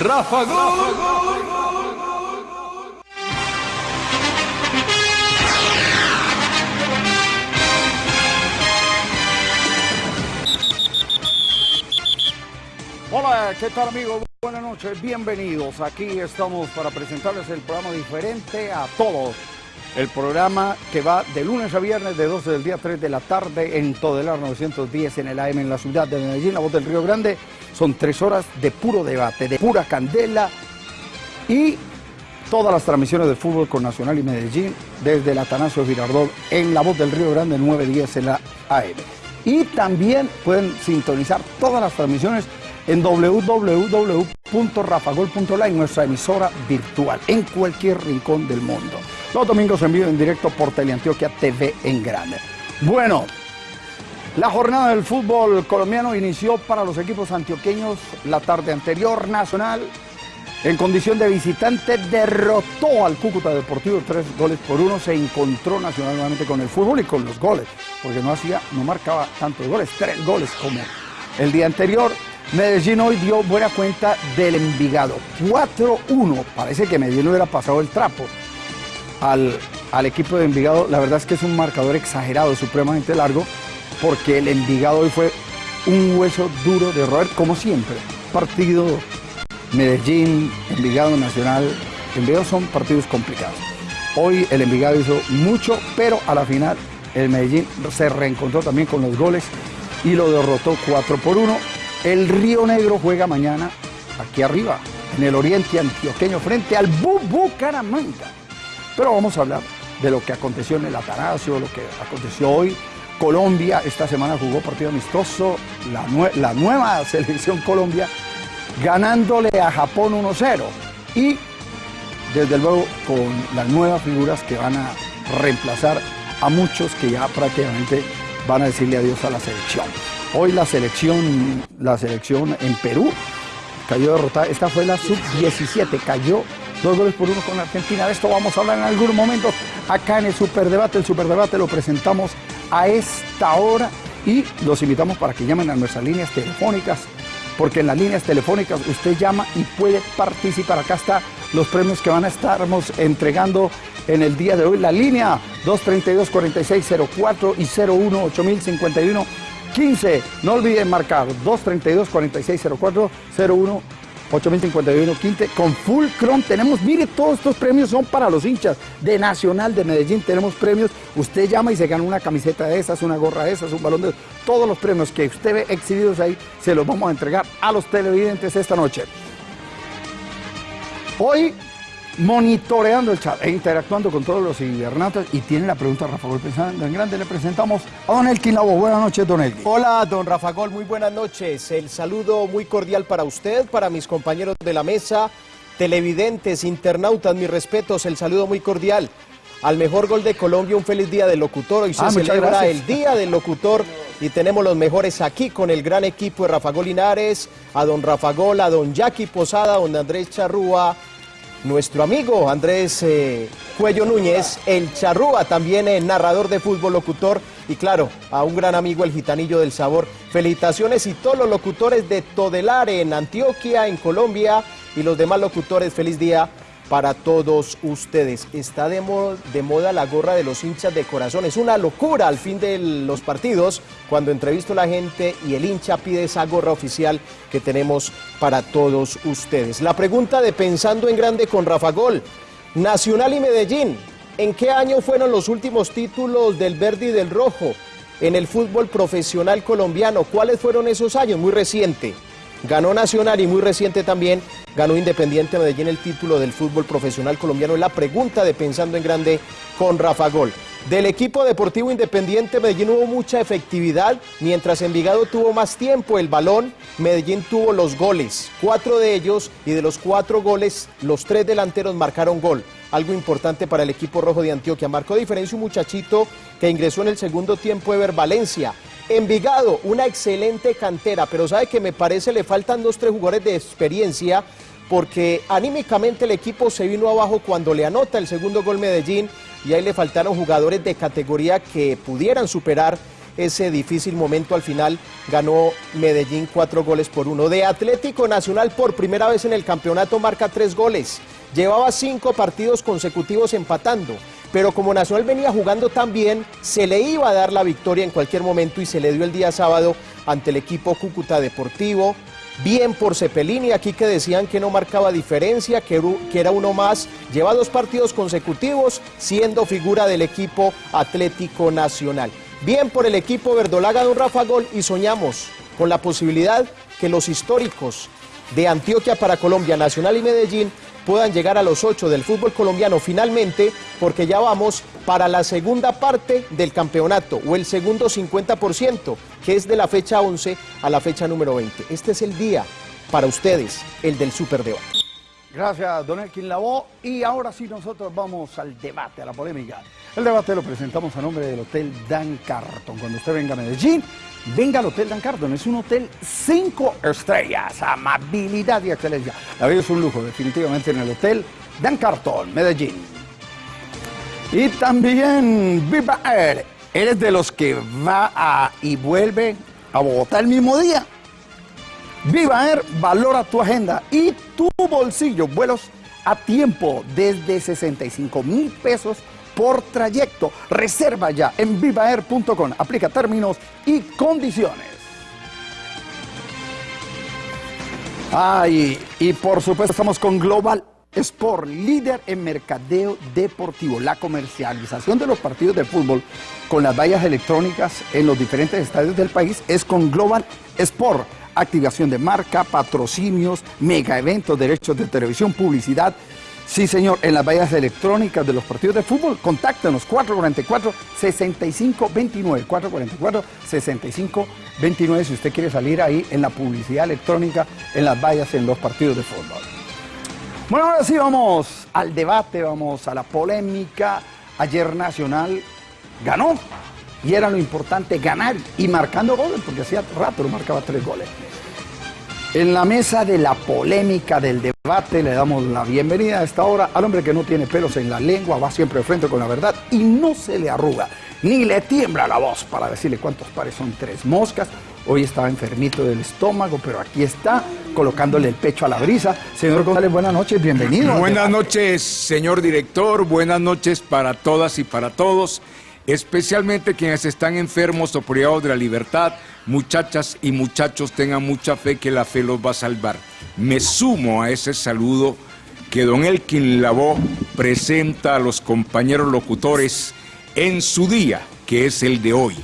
Rafa Gol. Hola, ¿qué tal amigos? Buenas noches, bienvenidos. Aquí estamos para presentarles el programa diferente a todos. El programa que va de lunes a viernes de 12 del día a 3 de la tarde en Todelar 910 en el AM en la ciudad de Medellín, la voz del Río Grande. Son tres horas de puro debate, de pura candela y todas las transmisiones de fútbol con Nacional y Medellín desde el Atanasio Girardot en la voz del Río Grande 910 en la AM. Y también pueden sintonizar todas las transmisiones en www.rafagol.la en nuestra emisora virtual en cualquier rincón del mundo. Los domingos en vivo en directo por Teleantioquia TV en grande. Bueno, la jornada del fútbol colombiano inició para los equipos antioqueños la tarde anterior. Nacional, en condición de visitante, derrotó al Cúcuta Deportivo tres goles por uno. Se encontró Nacional nuevamente con el fútbol y con los goles, porque no hacía, no marcaba tantos goles, tres goles como el día anterior. Medellín hoy dio buena cuenta del Envigado. 4-1. Parece que Medellín hubiera pasado el trapo al, al, equipo de Envigado. La verdad es que es un marcador exagerado, supremamente largo, porque el Envigado hoy fue un hueso duro de roer, como siempre. Partido Medellín, Envigado Nacional. Envigado son partidos complicados. Hoy el Envigado hizo mucho, pero a la final el Medellín se reencontró también con los goles y lo derrotó 4 por 1. El Río Negro juega mañana aquí arriba, en el oriente antioqueño, frente al Bucaramanga. Pero vamos a hablar de lo que aconteció en el Atanasio, lo que aconteció hoy. Colombia esta semana jugó partido amistoso, la, nue la nueva selección Colombia ganándole a Japón 1-0 y desde luego con las nuevas figuras que van a reemplazar a muchos que ya prácticamente van a decirle adiós a la selección. Hoy la selección, la selección en Perú cayó derrotada. Esta fue la sub-17, cayó dos goles por uno con Argentina. De esto vamos a hablar en algunos momentos acá en el Superdebate. El Superdebate lo presentamos a esta hora y los invitamos para que llamen a nuestras líneas telefónicas, porque en las líneas telefónicas usted llama y puede participar. Acá está los premios que van a estarnos entregando en el día de hoy. La línea 232-4604 y 01-8051. 15. No olviden marcar 232-4604, 01 8051 15 con full chrome tenemos, mire, todos estos premios son para los hinchas de Nacional de Medellín, tenemos premios, usted llama y se gana una camiseta de esas, una gorra de esas, un balón de todos los premios que usted ve exhibidos ahí, se los vamos a entregar a los televidentes esta noche. Hoy monitoreando el chat e interactuando con todos los internautas y tiene la pregunta Rafa Gol pensando en grande le presentamos a Don Elkin Labo. Buenas noches, Don Elkin. Hola, Don Rafa Gol, muy buenas noches. El saludo muy cordial para usted, para mis compañeros de la mesa, televidentes, internautas, mis respetos, el saludo muy cordial. Al mejor gol de Colombia, un feliz día del locutor. Hoy se Ah, celebra el Día del Locutor y tenemos los mejores aquí con el gran equipo de Rafa Gol Linares, a don Rafa Gol, a don Jackie Posada, a don Andrés Charrúa, nuestro amigo Andrés eh, Cuello Núñez, el Charrúa, también eh, narrador de fútbol, locutor, y claro, a un gran amigo, el Gitanillo del Sabor. Felicitaciones y todos los locutores de Todelar en Antioquia, en Colombia, y los demás locutores, feliz día para todos ustedes. Está de, mo- de moda la gorra de los hinchas de corazón. Es una locura al fin de los partidos cuando entrevisto a la gente y el hincha pide esa gorra oficial que tenemos para todos ustedes. La pregunta de Pensando en Grande con Rafa Gol. Nacional y Medellín. ¿En qué año fueron los últimos títulos del verde y del rojo en el fútbol profesional colombiano? ¿Cuáles fueron esos años? Muy reciente. Ganó Nacional y muy reciente también ganó Independiente Medellín el título del fútbol profesional colombiano. La pregunta de Pensando en Grande con Rafa Gol. Del equipo deportivo Independiente Medellín hubo mucha efectividad, mientras Envigado tuvo más tiempo el balón, Medellín tuvo los goles, cuatro de ellos y de los cuatro goles, los tres delanteros marcaron gol. Algo importante para el equipo rojo de Antioquia. Marcó diferencia un muchachito que ingresó en el segundo tiempo, Ever Valencia. Envigado, una excelente cantera, pero sabe que me parece le faltan dos, tres jugadores de experiencia porque anímicamente el equipo se vino abajo cuando le anota el segundo gol Medellín y ahí le faltaron jugadores de categoría que pudieran superar ese difícil momento al final ganó Medellín cuatro goles por uno. De Atlético Nacional por primera vez en el campeonato marca tres goles. Llevaba cinco partidos consecutivos empatando, pero como Nacional venía jugando tan bien, se le iba a dar la victoria en cualquier momento y se le dio el día sábado ante el equipo Cúcuta Deportivo. Bien por Cepelini, aquí que decían que no marcaba diferencia, que era uno más. Lleva dos partidos consecutivos siendo figura del equipo Atlético Nacional. Bien por el equipo verdolaga Don Rafa Gol y soñamos con la posibilidad que los históricos de Antioquia para Colombia, Nacional y Medellín puedan llegar a los ocho del fútbol colombiano finalmente, porque ya vamos para la segunda parte del campeonato o el segundo 50%, que es de la fecha 11 a la fecha número 20. Este es el día para ustedes, el del Superdebate. Gracias, don Elkin Lavó. Y ahora sí nosotros vamos al debate, a la polémica. El debate lo presentamos a nombre del Hotel Dan Carton. Cuando usted venga a Medellín, venga al Hotel Dan Carton. Es un hotel cinco estrellas, amabilidad y excelencia. La vida es un lujo, definitivamente, en el Hotel Dan Carton, Medellín. Y también Viva Air. ¿Eres de los que va y vuelve a Bogotá el mismo día? Viva Air valora tu agenda y tu bolsillo. Vuelos a tiempo desde 65 mil pesos por trayecto. Reserva ya en vivaer.com. Aplica términos y condiciones. Ay, y por supuesto estamos con Global Sport, líder en mercadeo deportivo, la comercialización de los partidos de fútbol con las vallas electrónicas en los diferentes estadios del país es con Global Sport activación de marca, patrocinios, mega eventos, derechos de televisión, publicidad. Sí, señor, en las vallas electrónicas de los partidos de fútbol, contáctenos 444-6529, 444-6529 si usted quiere salir ahí en la publicidad electrónica, en las vallas, en los partidos de fútbol. Bueno, ahora sí vamos al debate, vamos a la polémica. Ayer Nacional ganó y era lo importante ganar y marcando goles, porque hacía rato lo marcaba tres goles. En la mesa de la polémica, del debate, le damos la bienvenida a esta hora al hombre que no tiene pelos en la lengua, va siempre de frente con la verdad y no se le arruga, ni le tiembla la voz para decirle cuántos pares son tres moscas. Hoy estaba enfermito del estómago, pero aquí está, colocándole el pecho a la brisa. Señor González, buenas noches, bienvenido. Buenas noches, señor director, buenas noches para todas y para todos especialmente quienes están enfermos o privados de la libertad, muchachas y muchachos tengan mucha fe que la fe los va a salvar. Me sumo a ese saludo que don Elkin Lavó presenta a los compañeros locutores en su día, que es el de hoy.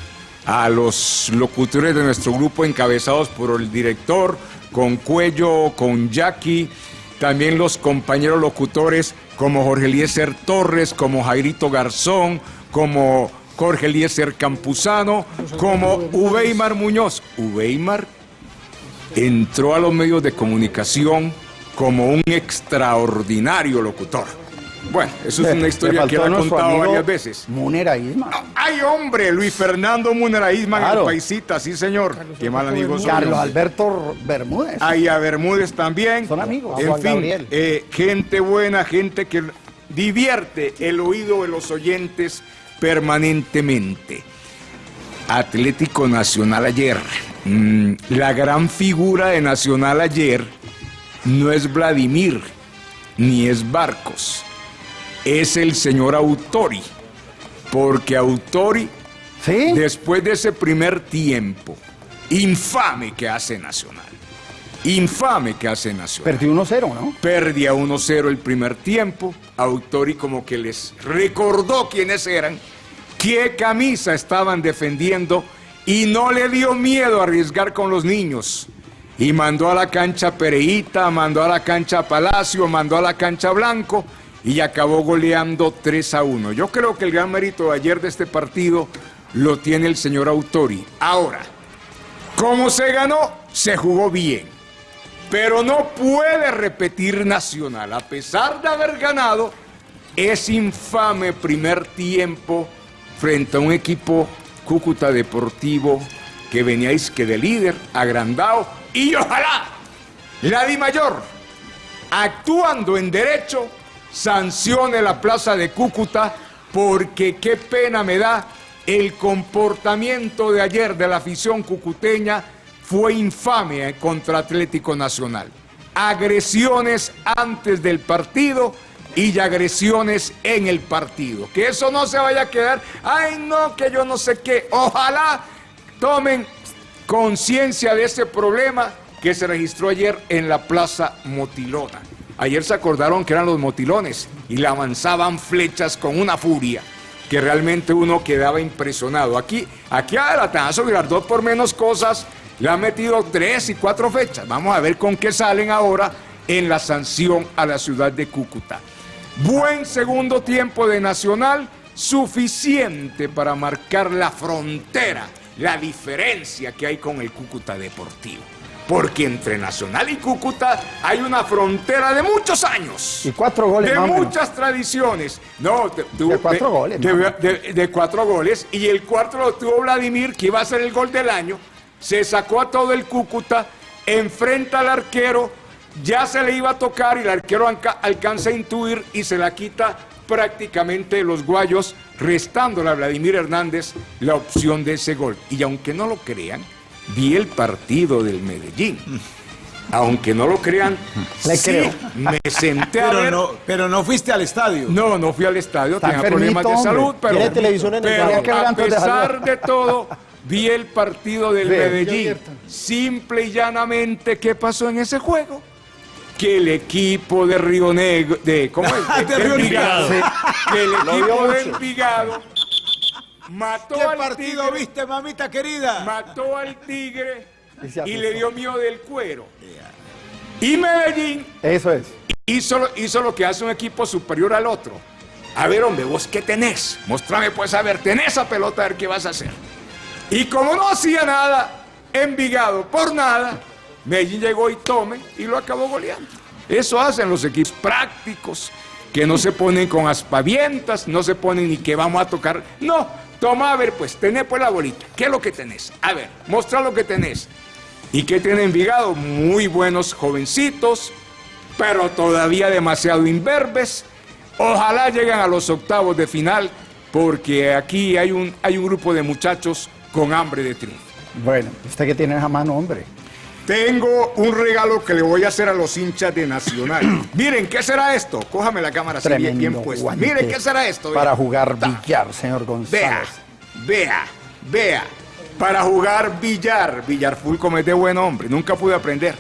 A los locutores de nuestro grupo encabezados por el director, con Cuello, con Jackie, también los compañeros locutores como Jorge Eliezer Torres, como Jairito Garzón, como Jorge Eliezer Campuzano, como Uweimar Muñoz. Uweimar entró a los medios de comunicación como un extraordinario locutor. Bueno, eso es una historia que él ha contado varias veces. Munera Isma. ay, hombre, Luis Fernando Munera Isma en el paisita, sí, señor. Qué mal amigo Carlos Alberto Bermúdez. Ay, a Bermúdez también. Son amigos. En fin, eh, gente buena, gente que divierte el oído de los oyentes permanentemente. Atlético Nacional ayer. Mm, la gran figura de Nacional ayer no es Vladimir, ni es Barcos, es el señor Autori. Porque Autori, después de ese primer tiempo infame que hace Nacional, infame que hace Nacional. Perdió 1-0, ¿no? Perdía 1-0 el primer tiempo. Autori como que les recordó quiénes eran, qué camisa estaban defendiendo y no le dio miedo a arriesgar con los niños. Y mandó a la cancha Pereita, mandó a la cancha Palacio, mandó a la cancha Blanco y acabó goleando 3 a 1. Yo creo que el gran mérito de ayer de este partido lo tiene el señor Autori. Ahora, ¿cómo se ganó? Se jugó bien pero no puede repetir Nacional. A pesar de haber ganado, es infame primer tiempo frente a un equipo Cúcuta Deportivo que veníais que de líder, agrandado, y ojalá la Di Mayor, actuando en derecho, sancione la plaza de Cúcuta, porque qué pena me da el comportamiento de ayer de la afición cucuteña fue infame contra Atlético Nacional. Agresiones antes del partido y agresiones en el partido. Que eso no se vaya a quedar, ay no, que yo no sé qué. Ojalá tomen conciencia de ese problema que se registró ayer en la Plaza Motilona. Ayer se acordaron que eran los motilones y le avanzaban flechas con una furia que realmente uno quedaba impresionado. Aquí, aquí a Latanazo Girardot por menos cosas le han metido tres y cuatro fechas. Vamos a ver con qué salen ahora en la sanción a la ciudad de Cúcuta. Buen segundo tiempo de Nacional, suficiente para marcar la frontera, la diferencia que hay con el Cúcuta Deportivo. Porque entre Nacional y Cúcuta hay una frontera de muchos años. Y cuatro goles, De más o menos. muchas tradiciones. No, de, De cuatro goles, De, de- de cuatro goles. Y el cuarto lo tuvo Vladimir, que iba a ser el gol del año. Se sacó a todo el Cúcuta, enfrenta al arquero, ya se le iba a tocar y el arquero alcanza a intuir y se la quita prácticamente los guayos, restándole a Vladimir Hernández la opción de ese gol. Y aunque no lo crean, vi el partido del Medellín. Aunque no lo crean, Le sí, creo. me senté a Pero ver. no, pero no fuiste al estadio. No, no fui al estadio, Está tenía problemas de salud, hombre. pero, Tiene televisión en el pero ver a pesar de todo, vi el partido del. Medellín. Simple y llanamente, ¿qué pasó en ese juego? Que el equipo de Río Negro, de, ¿cómo es? De Río Envigado. Negro. Que el equipo de. Envigado mató ¿Qué al partido Tigre, viste, mamita querida? mató al Tigre Y le dio miedo del cuero. Y Medellín Eso es. hizo, lo- hizo lo que hace un equipo superior al otro. A ver, hombre, vos qué tenés. Mostrame, pues, a ver, tenés esa pelota, a ver qué vas a hacer. Y como no hacía nada, Envigado por nada, Medellín llegó y tome y lo acabó goleando. Eso hacen los equipos prácticos, que no se ponen con aspavientas, no se ponen ni que vamos a tocar. No, toma, a ver, pues, tenés pues la bolita. ¿Qué es lo que tenés? A ver, mostra lo que tenés. ¿Y qué tiene Envigado? Muy buenos jovencitos, pero todavía demasiado imberbes. Ojalá lleguen a los octavos de final, porque aquí hay un, hay un grupo de muchachos con hambre de triunfo. Bueno, usted que tiene esa mano, hombre. Tengo un regalo que le voy a hacer a los hinchas de Nacional. Miren, ¿qué será esto? Cójame la cámara así bien, Tremendo bien puesta. Miren, ¿qué será esto? Para Vea. jugar billar, señor González. Vea, vea, vea. Para jugar billar. Billar full como es de buen hombre. Nunca pude aprender.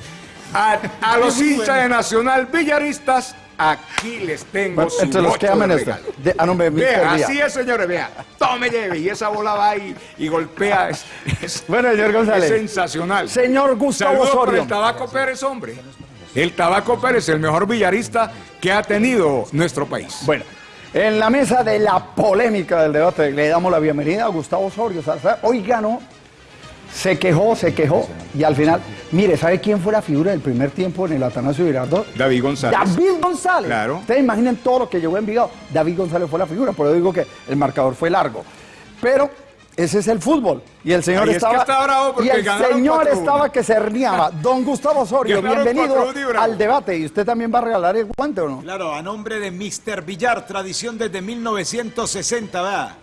A, a los hinchas de Nacional Villaristas, aquí les tengo Bueno, su entre los que aman esto. De- ah, no, me-. Vea, así es, señores, vea. Tome, lleve. Y esa bola va y, y golpea. Es, es- Bueno, señor es González. sensacional. Señor Gustavo Saludos Osorio. el Tabaco Pérez, hombre. El Tabaco Pérez, el mejor billarista que ha tenido nuestro país. Bueno, en la mesa de la polémica del debate le damos la bienvenida a Gustavo Osorio. Salazar. Hoy ganó, se quejó, se quejó y al final, mire, ¿sabe quién fue la figura del primer tiempo en el Atanasio Girardot? David González. David González. Claro. Ustedes imaginen todo lo que llegó en Envigado. David González fue la figura, por eso digo que el marcador fue largo. Pero ese es el fútbol. Y el señor Ay, es que estaba. está bravo porque y el ganaron señor 4-1. estaba que se riaba. Don Gustavo Osorio, bienvenido 4-1 y bravo. al debate. ¿Y usted también va a regalar el guante o no? Claro, a nombre de Mr. Villar, tradición desde 1960, ¿verdad?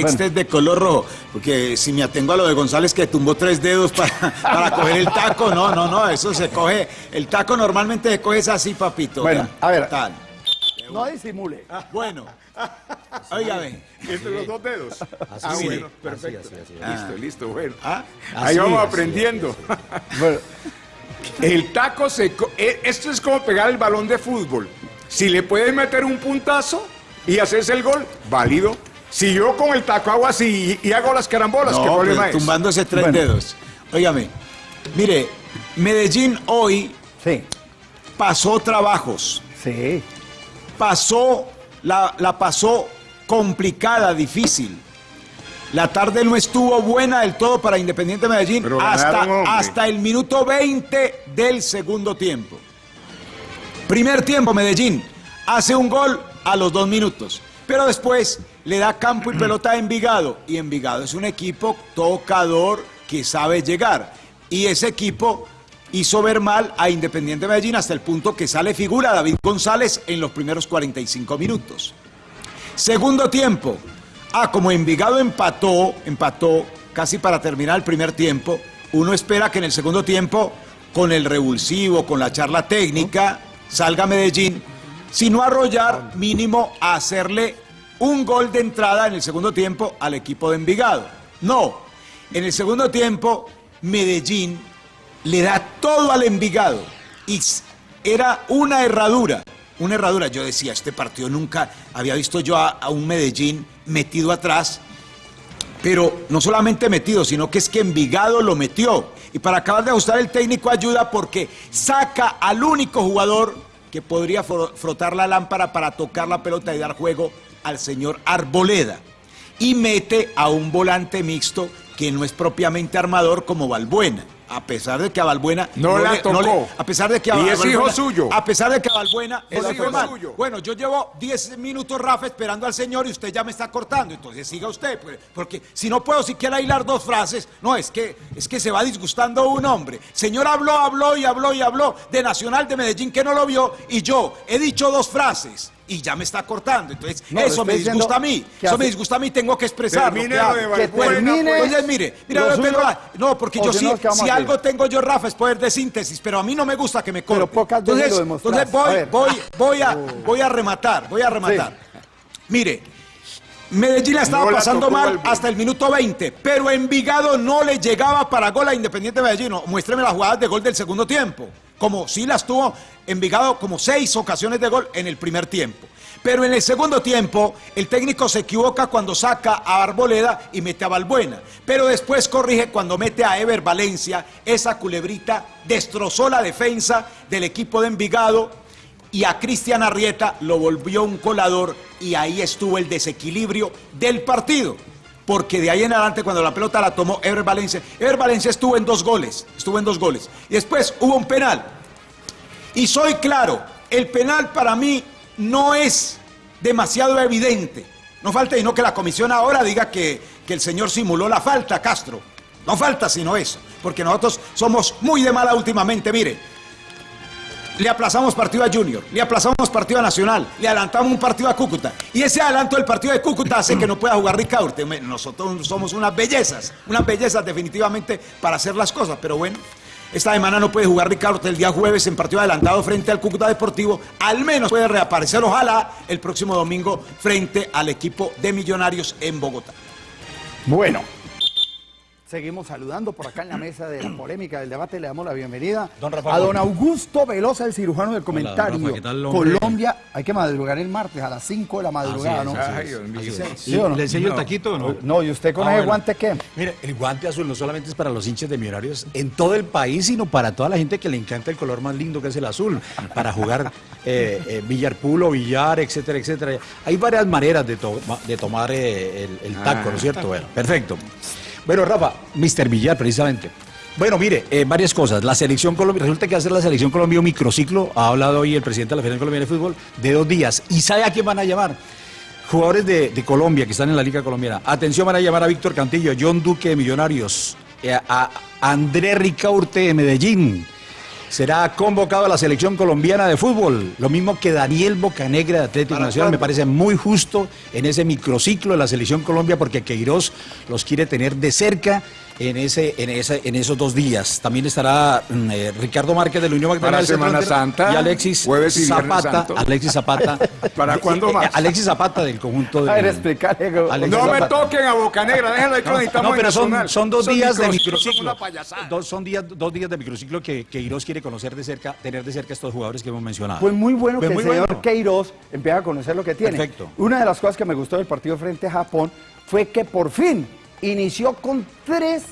Extes de color rojo, porque si me atengo a lo de González que tumbó tres dedos para, para coger el taco, no, no, no, eso se coge, el taco normalmente se coge es así, papito. Bueno, a ver. Tal. No disimule. Bueno, óigame, Entre los dos dedos. ah, sí. bueno, perfecto. Listo, listo, bueno. Ah, Ahí así, vamos así, aprendiendo. Bueno, El taco se... co- eh, Esto es como pegar el balón de fútbol. Si le puedes meter un puntazo y haces el gol, válido. Si yo con el taco hago así y, y hago las carambolas, ¿qué no, problema pues, es? tumbándose tres Bueno. dedos. Óigame, mire, Medellín hoy sí, pasó trabajos, sí. pasó, la, la pasó complicada, difícil. La tarde no estuvo buena del todo para Independiente Medellín Pero hasta, ganaron, hasta el minuto 20 del segundo tiempo. Primer tiempo, Medellín hace un gol a los dos minutos, pero después le da campo y pelota a Envigado. Y Envigado es un equipo tocador que sabe llegar. Y ese equipo hizo ver mal a Independiente Medellín hasta el punto que sale figura David González en los primeros 45 minutos. Segundo tiempo, Ah, como Envigado empató, empató casi para terminar el primer tiempo, uno espera que en el segundo tiempo, con el revulsivo, con la charla técnica, salga Medellín, si no arrollar, mínimo a hacerle un gol de entrada en el segundo tiempo al equipo de Envigado. No, en el segundo tiempo, Medellín le da todo al Envigado y era una herradura, una herradura. Yo decía, este partido nunca había visto yo a, a un Medellín metido atrás pero no solamente metido, sino que es que Envigado lo metió. Y para acabar de ajustar el técnico ayuda porque saca al único jugador que podría frotar la lámpara para tocar la pelota y dar juego al señor Arboleda. Y mete a un volante mixto que no es propiamente armador como Balbuena a pesar de que a Balbuena no, la tocó. a pesar de que a y es hijo suyo. A pesar de que a Balbuena es hijo suyo. Bueno, yo llevo 10 minutos, Rafa, esperando al señor y usted ya me está cortando. Entonces siga usted, pues, porque si no puedo siquiera hilar dos frases, no, es que, es que se va disgustando un hombre. Señor habló, habló y habló y habló de Nacional de Medellín que no lo vio y yo he dicho dos frases y ya me está cortando. Entonces, eso me disgusta a mí. Eso me disgusta a mí, tengo que expresarlo. De termine. Oye, mire, mira, Pedro, no, porque yo sí, si algo tengo yo, Rafa, es poder de síntesis, pero a mí no me gusta que me corte. Pero pocas entonces, lo entonces voy, voy, voy, a, voy a rematar, voy a rematar. Mire, Medellín la estaba pasando mal hasta el minuto 20, pero Envigado no le llegaba para gol a Independiente Medellín. Muéstreme las jugadas de gol del segundo tiempo como sí las tuvo Envigado como seis ocasiones de gol en el primer tiempo. Pero en el segundo tiempo, el técnico se equivoca cuando saca a Arboleda y mete a Balbuena. Pero después corrige cuando mete a Ever Valencia. Esa culebrita destrozó la defensa del equipo de Envigado y a Cristian Arrieta lo volvió un colador y ahí estuvo el desequilibrio del partido. Porque de ahí en adelante, cuando la pelota la tomó Ever Valencia, Ever Valencia estuvo en dos goles, estuvo en dos goles. Y después hubo un penal. Y soy claro, el penal para mí no es demasiado evidente. No falta y no que la comisión ahora diga que, que el señor simuló la falta, Castro. No falta sino eso, porque nosotros somos muy de mala últimamente. Mire, le aplazamos partido a Junior, le aplazamos partido a Nacional, le adelantamos un partido a Cúcuta. Y ese adelanto del partido de Cúcuta hace que no pueda jugar Ricaurte. Nosotros somos unas bellezas, unas bellezas definitivamente para hacer las cosas, pero bueno. Esta semana no puede jugar Ricardo el día jueves en partido adelantado frente al Cúcuta Deportivo. Al menos puede reaparecer, ojalá, el próximo domingo frente al equipo de Millonarios en Bogotá. Bueno, Seguimos saludando por acá en la mesa de la polémica del debate. Le damos la bienvenida a don Augusto Velosa, el cirujano del comentario. Colombia, hay que madrugar el martes a las 5 de la madrugada, ¿no? ¿Le enseño el taquito o no? No, ¿y usted con ah, ese guante qué? Mire, el guante azul no solamente es para los hinchas de millonarios en todo el país, sino para toda la gente que le encanta el color más lindo que es el azul, para jugar eh, eh billarpool o billar, etcétera, etcétera. Hay varias maneras de, de tomar eh, el, taco, ¿no es cierto? Bueno, perfecto. Bueno, Rafa, Mr. Villar, precisamente. Bueno, mire, eh, varias cosas. La selección Colombia, resulta que hacer la selección Colombia un microciclo, ha hablado hoy el presidente de la Federación Colombiana de Fútbol, de dos días. ¿Y sabe a quién van a llamar? Jugadores de, Colombia que están en la Liga Colombiana. Atención, van a llamar a Víctor Cantillo, John Duque de Millonarios, eh, a André Ricaurte de Medellín. Será convocado a la selección colombiana de fútbol. Lo mismo que Daniel Bocanegra de Atlético Nacional. Me parece muy justo en ese microciclo de la selección Colombia porque Queiroz los quiere tener de cerca en ese, en ese, en esos dos días. También estará mm, eh, Ricardo Márquez de la Unión Magdalena. Para Semana Santa. Y Alexis Zapata. Alexis Zapata. ¿Para cuándo eh, más? Alexis Zapata del conjunto de. A ver. No me toquen a Boca Negra, déjenlo ahí no, no, pero son, son dos días de microciclo. Dos, son días, dos días de microciclo que, Queiroz quiere conocer de cerca, tener de cerca estos jugadores que hemos mencionado. Fue muy bueno que el señor Queiroz empiece a conocer lo que tiene. Perfecto. Una de las cosas que me gustó del partido frente a Japón fue que por fin inició con tres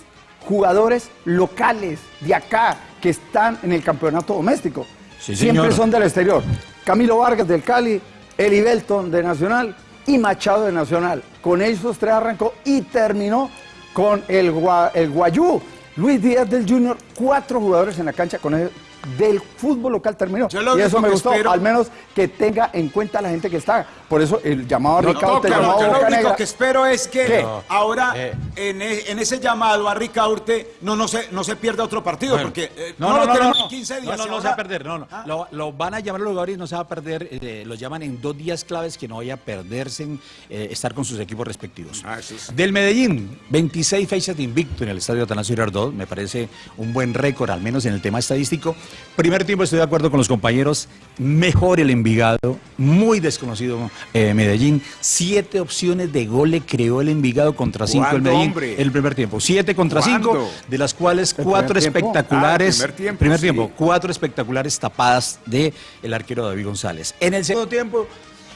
jugadores locales de acá que están en el campeonato doméstico. Siempre son del exterior. Camilo Vargas del Cali, Eli Belton de Nacional y Machado de Nacional. Con esos tres arrancó y terminó con el, el Guayú. Luis Díaz del Junior, cuatro jugadores en la cancha con el del fútbol local terminó. y eso me gustó, al menos que tenga en cuenta la gente que está. Por eso el llamado a No Ricaurte, llamado yo a lo único Negra. que espero es que ¿Qué? ahora Eh. en, e- en ese llamado a Ricaurte no, no, se, no se pierda otro partido, Bueno. porque eh, No, no, no, lo no, tenemos no, en 15 no, días. no, no se va a perder, no, no. Ah. Lo, lo van a llamar a los jugadores y no se va a perder. eh, los llaman en dos días claves que no vaya a perderse en eh, estar con sus equipos respectivos. Ah, sí. Del Medellín, 26 fechas de invicto en el estadio Atanasio Girardot. Me parece un buen récord, al menos en el tema estadístico. Primer tiempo estoy de acuerdo con los compañeros. Mejor el Envigado, muy desconocido eh, Medellín. Siete opciones de gol le creó el Envigado contra cinco el ¿Cuándo, Medellín. hombre? El primer tiempo. Siete contra cinco, de las cuales ¿El cuatro espectaculares. Ah, primer tiempo, primer sí. tiempo, cuatro espectaculares tapadas de el arquero David González. En el segundo tiempo,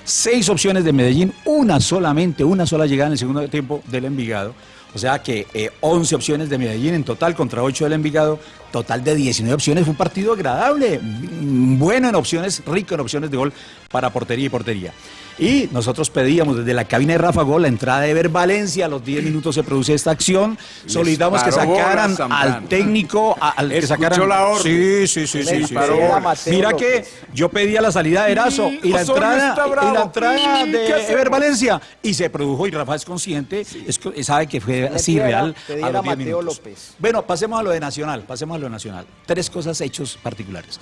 seis opciones de Medellín, una solamente, una sola llegada en el segundo tiempo del Envigado. O sea que eh, 11 opciones de Medellín en total contra 8 del Envigado, total de 19 opciones. Fue un partido agradable, bueno en opciones, rico en opciones de gol para portería y portería. Y nosotros pedíamos desde la cabina de Rafa Gol la entrada de Ver Valencia. A los 10 minutos se produce esta acción. Solicitamos que sacaran al técnico, a- al que sacaran. la orden. Sí, sí, sí, sí. Sí, Mira que yo pedía la salida de Erazo y la entrada, y la entrada ¿Qué de? Ever Valencia y se produjo y Rafa es consciente, es sabe que fue así real a los 10 Mateo minutos. López. Bueno, pasemos a lo de Nacional, pasemos a lo Nacional. Tres cosas, hechos particulares.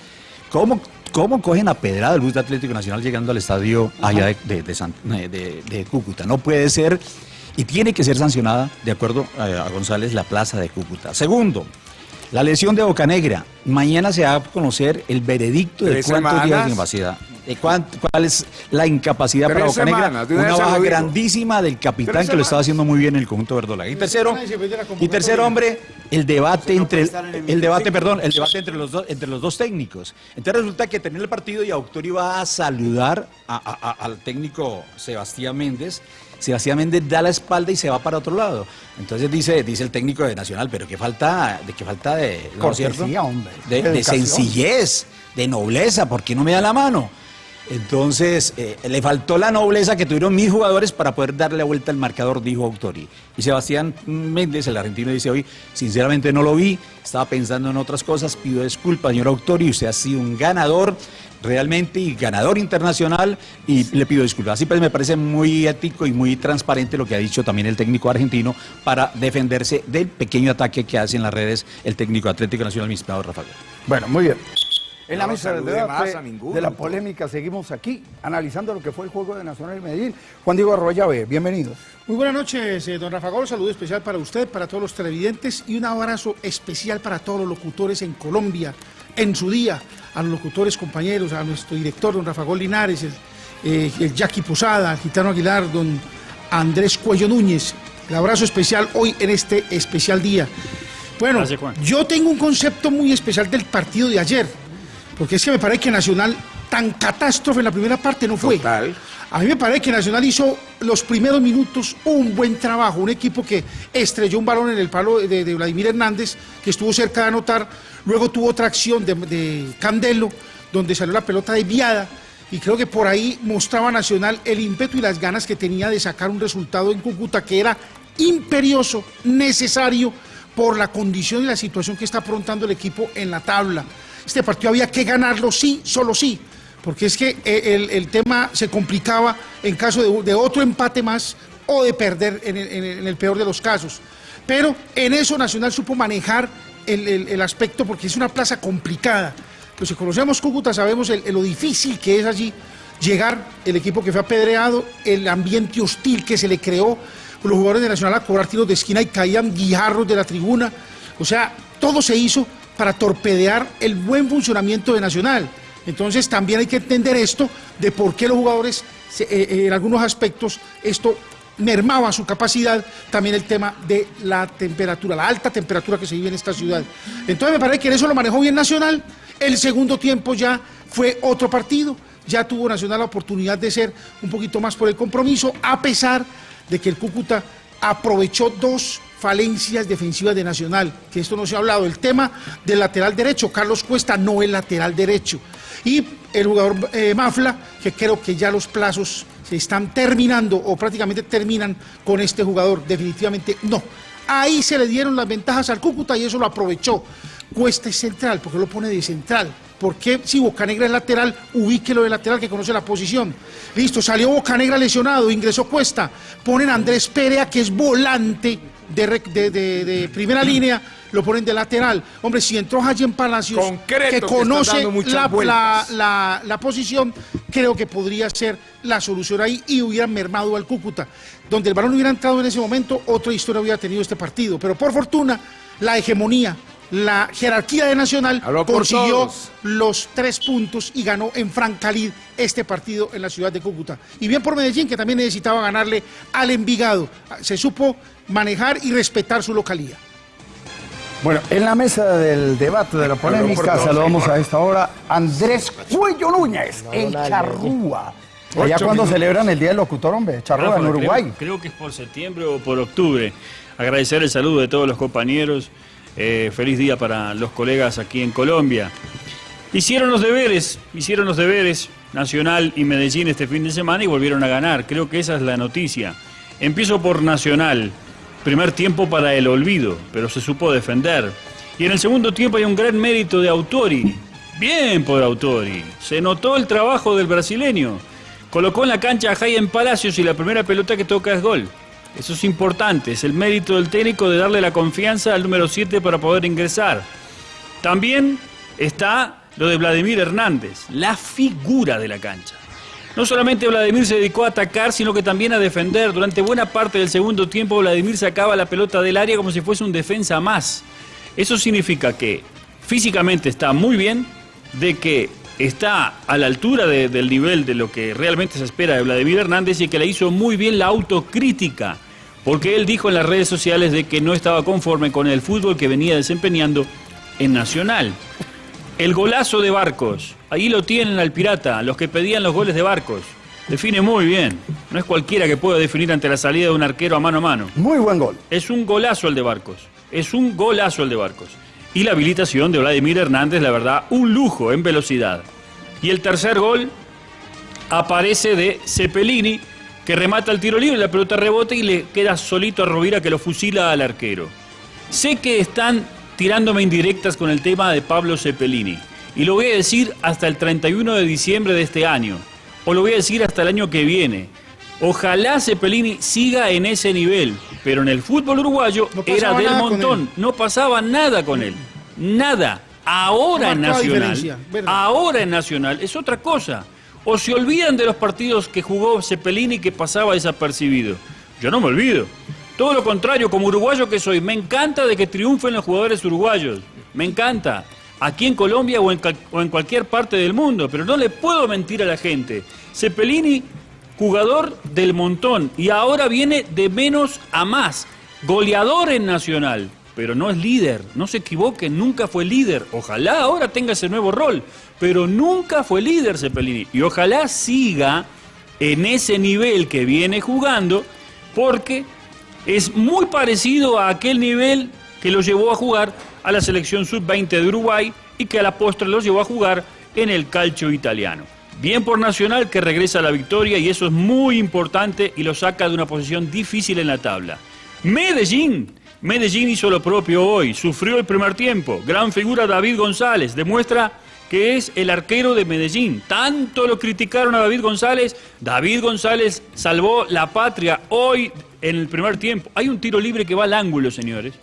¿Cómo, cómo cogen a pedrada el bus de Atlético Nacional llegando al estadio allá de, de- de San- eh, de- Cúcuta? No puede ser y tiene que ser sancionada, de acuerdo a, a González, la plaza de Cúcuta. Segundo, la lesión de Bocanegra. Mañana se va a conocer el veredicto de ¿Tres cuántos días de incapacidad. Cuán- ¿Cuál es la incapacidad para Bocanegra? semanas, una baja grandísima del capitán Tres que lo estaba haciendo muy bien en el conjunto verdolaga. Y tercero, y tercero, hombre, el debate entre el el debate, perdón, el debate entre los dos entre los dos técnicos. Entonces resulta que termina el partido y Autori va a saludar a- a- a- al técnico Sebastián Méndez. Sebastián Méndez da la espalda y se va para otro lado. Entonces dice, dice el técnico de Nacional, pero qué falta, de qué falta de, ¿no es cierto? Cortesía, hombre. de, de sencillez, de nobleza, ¿por qué no me da la mano? Entonces, eh, le faltó la nobleza que tuvieron mis jugadores para poder darle vuelta al marcador, dijo Autori. Y Sebastián Méndez, el argentino, dice hoy, sinceramente no lo vi, estaba pensando en otras cosas, pido disculpas, señor Autori, usted ha sido un ganador realmente y ganador internacional y le pido disculpas. Así pues me parece muy ético y muy transparente lo que ha dicho también el técnico argentino para defenderse del pequeño ataque que hace en las redes el técnico Atlético Nacional, mi Rafael. Bueno, muy bien. En la mesa del salude debate más a ninguno, de la doctor. polémica seguimos aquí analizando lo que fue el juego de Nacional y Medellín. Juan Diego Arroyave, bienvenido. Muy buenas noches, eh, don Rafa Gol. Saludo especial para usted, para todos los televidentes y un abrazo especial para todos los locutores en Colombia, en su día, a los locutores compañeros, a nuestro director, don Rafa Gol Linares, el, eh, el Jackie Posada, el Gitano Aguilar, don Andrés Cuello Núñez. El abrazo especial hoy en este especial día. Bueno, Gracias, yo tengo un concepto muy especial del partido de ayer, porque es que me parece que Nacional tan catástrofe en la primera parte no fue. Total. A mí me parece que Nacional hizo los primeros minutos un buen trabajo, un equipo que estrelló un balón en el palo de, de Vladimir Hernández, que estuvo cerca de anotar, luego tuvo otra acción de, de Candelo, donde salió la pelota desviada, y creo que por ahí mostraba Nacional el ímpetu y las ganas que tenía de sacar un resultado en Cúcuta que era imperioso, necesario, por la condición y la situación que está afrontando el equipo en la tabla. Este partido había que ganarlo sí, solo sí, porque es que eh, el, el tema se complicaba en caso de, de otro empate más o de perder en el, peor de los casos. Pero en eso Nacional supo manejar el, el- aspecto porque es una plaza complicada. Los que conocemos Cúcuta sabemos el- lo difícil que es allí llegar, el equipo que fue apedreado, el ambiente hostil que se le creó, los jugadores de Nacional a cobrar tiros de esquina y caían guijarros de la tribuna. O sea, todo se hizo para torpedear el buen funcionamiento de Nacional. Entonces también hay que entender esto de por qué los jugadores, eh, eh, en algunos aspectos, esto mermaba su capacidad, también el tema de la temperatura, la alta temperatura que se vive en esta ciudad. Entonces me parece que en eso lo manejó bien Nacional. El segundo tiempo ya fue otro partido, ya tuvo Nacional la oportunidad de ser un poquito más por el compromiso, a pesar de que el Cúcuta aprovechó dos falencias defensivas de Nacional, que esto no se ha hablado, el tema del lateral derecho, Carlos Cuesta no es lateral derecho, y el jugador eh, Mafla, que creo que ya los plazos se están terminando o prácticamente terminan con este jugador, definitivamente no. Ahí se le dieron las ventajas al Cúcuta y eso lo aprovechó. Cuesta es central, porque lo pone de central. ¿Por qué si Bocanegra es lateral, ubíquelo de lateral que conoce la posición? Listo, salió Bocanegra lesionado, ingresó Cuesta, ponen a Andrés Perea que es volante de, de- de- de primera línea, lo ponen de lateral. Hombre, si entró en Palacios, Concreto, que conoce la- la- la posición, creo que podría ser la solución ahí y hubieran mermado al Cúcuta. Donde el balón hubiera entrado en ese momento, otra historia hubiera tenido este partido. Pero por fortuna, la hegemonía, la jerarquía de Nacional Habló consiguió los tres puntos y ganó en Francalid este partido en la ciudad de Cúcuta. Y bien por Medellín, que también necesitaba ganarle al Envigado. Se supo manejar y respetar su localía. Bueno, en la mesa del debate de la polémica saludamos a esta hora a Andrés Cuello Núñez, en Charrúa. Allá cuando minutos. celebran el Día del Locutor, hombre, Charrúa, en Uruguay. Creo, creo que es por septiembre o por octubre. Agradecer el saludo de todos los compañeros. Eh, feliz día para los colegas aquí en Colombia. Hicieron los deberes, hicieron los deberes Nacional y Medellín este fin de semana y volvieron a ganar. Creo que esa es la noticia. Empiezo por Nacional. Primer tiempo para el olvido, pero se supo defender. Y en el segundo tiempo hay un gran mérito de Autori. Bien por Autori. Se notó el trabajo del brasileño. Colocó en la cancha a Jaime Palacios y la primera pelota que toca es gol. Eso es importante, es el mérito del técnico de darle la confianza al número 7 para poder ingresar. También está lo de Vladimir Hernández, la figura de la cancha. No solamente Vladimir se dedicó a atacar, sino que también a defender. Durante buena parte del segundo tiempo, Vladimir sacaba la pelota del área como si fuese un defensa más. Eso significa que físicamente está muy bien, de que está a la altura de- del nivel de lo que realmente se espera de Vladimir Hernández y que le hizo muy bien la autocrítica, porque él dijo en las redes sociales de que no estaba conforme con el fútbol que venía desempeñando en Nacional. El golazo de Barcos, ahí lo tienen al pirata, los que pedían los goles de Barcos. Define muy bien, no es cualquiera que pueda definir ante la salida de un arquero a mano a mano. Muy buen gol. Es un golazo el de Barcos. Es un golazo el de Barcos. Y la habilitación de Vladimir Hernández, la verdad, un lujo en velocidad. Y el tercer gol aparece de Cepelini, que remata el tiro libre, la pelota rebota y le queda solito a Rovira que lo fusila al arquero. Sé que están tirándome indirectas con el tema de Pablo Cepelini. Y lo voy a decir hasta el 31 de diciembre de este año. O lo voy a decir hasta el año que viene. Ojalá Cepelini siga en ese nivel. Pero en el fútbol uruguayo No era del montón. No pasaba nada con él. Nada. Ahora en Nacional. Ahora en Nacional es otra cosa. O se olvidan de los partidos que jugó Cepelini que pasaba desapercibido. Yo no me olvido. Todo lo contrario, como uruguayo que soy, me encanta de que triunfen los jugadores uruguayos. Me encanta. Aquí en Colombia o en, o en cualquier parte del mundo. Pero no le puedo mentir a la gente. Cepelini, jugador del montón. Y ahora viene de menos a más. Goleador en Nacional. Pero no es líder. No se equivoquen, nunca fue líder. Ojalá ahora tenga ese nuevo rol. Pero nunca fue líder Cepelini. Y ojalá siga en ese nivel que viene jugando. Porque es muy parecido a aquel nivel que lo llevó a jugar a la selección sub-20 de Uruguay y que a la postre lo llevó a jugar en el calcio italiano. Bien por Nacional que regresa a la victoria y eso es muy importante y lo saca de una posición difícil en la tabla. Medellín. Medellín hizo lo propio hoy, sufrió el primer tiempo. Gran figura David González, demuestra que es el arquero de Medellín. Tanto lo criticaron a David González. David González salvó la patria hoy en el primer tiempo. Hay un tiro libre que va al ángulo, señores,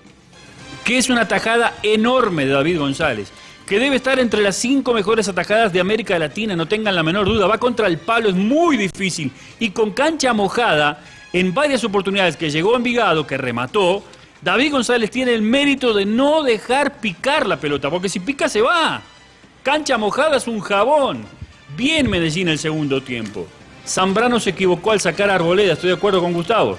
que es una atajada enorme de David González, que debe estar entre las cinco mejores atajadas de América Latina, no tengan la menor duda. Va contra el palo, es muy difícil. Y con cancha mojada, en varias oportunidades que llegó Envigado, que remató, David González tiene el mérito de no dejar picar la pelota, porque si pica se va. Cancha mojada es un jabón. Bien Medellín el segundo tiempo. Zambrano se equivocó al sacar a Arboleda, estoy de acuerdo con Gustavo.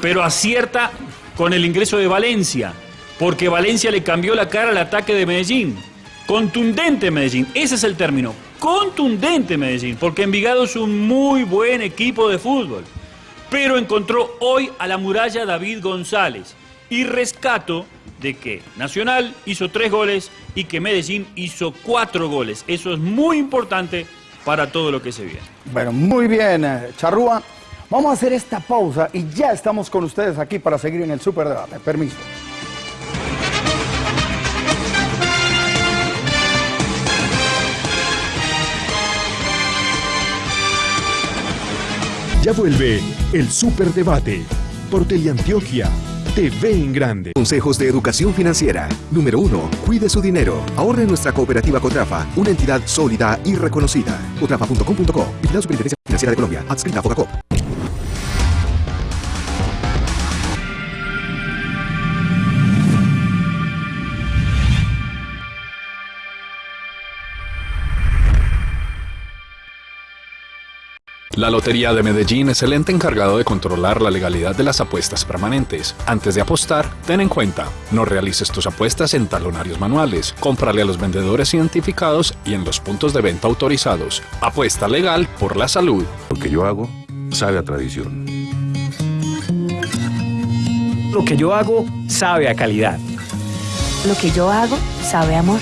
Pero acierta con el ingreso de Valencia, porque Valencia le cambió la cara al ataque de Medellín. Contundente Medellín, ese es el término. Contundente Medellín, porque Envigado es un muy buen equipo de fútbol. Pero encontró hoy a la muralla David González. Y rescato de que Nacional hizo tres goles y que Medellín hizo cuatro goles. Eso es muy importante para todo lo que se viene. Bueno, muy bien, eh, Charrúa. Vamos a hacer esta pausa y ya estamos con ustedes aquí para seguir en el Superdebate. Permiso. Ya vuelve el Superdebate por Teleantioquia TV en Grande. Consejos de educación financiera. Número 1. Cuide su dinero. Ahorre en nuestra cooperativa Cotrafa, una entidad sólida y reconocida. Cotrafa.com.co. Vigilado Superintendencia Financiera de Colombia. Adscrita a Focacop. La Lotería de Medellín es el ente encargado de controlar la legalidad de las apuestas permanentes. Antes de apostar, ten en cuenta, no realices tus apuestas en talonarios manuales, cómprale a los vendedores identificados y en los puntos de venta autorizados. Apuesta legal por la salud. Lo que yo hago sabe a tradición. Lo que yo hago sabe a calidad. Lo que yo hago sabe a amor.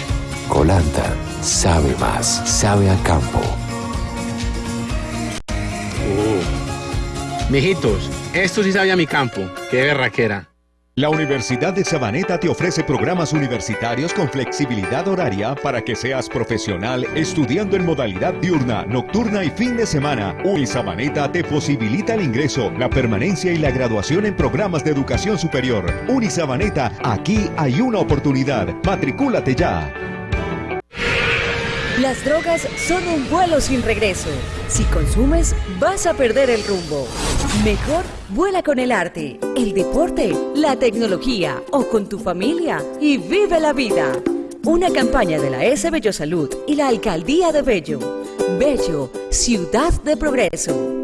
Colanta sabe más, sabe a campo. Mijitos, esto sí sabía mi campo. Qué berraquera. La Universidad de Sabaneta te ofrece programas universitarios con flexibilidad horaria para que seas profesional estudiando en modalidad diurna, nocturna y fin de semana. Unisabaneta te posibilita el ingreso, la permanencia y la graduación en programas de educación superior. Unisabaneta, aquí hay una oportunidad. Matricúlate ya. Las drogas son un vuelo sin regreso. Si consumes, vas a perder el rumbo. Mejor vuela con el arte, el deporte, la tecnología o con tu familia y vive la vida. Una campaña de la S Bello Salud y la Alcaldía de Bello. Bello, ciudad de progreso.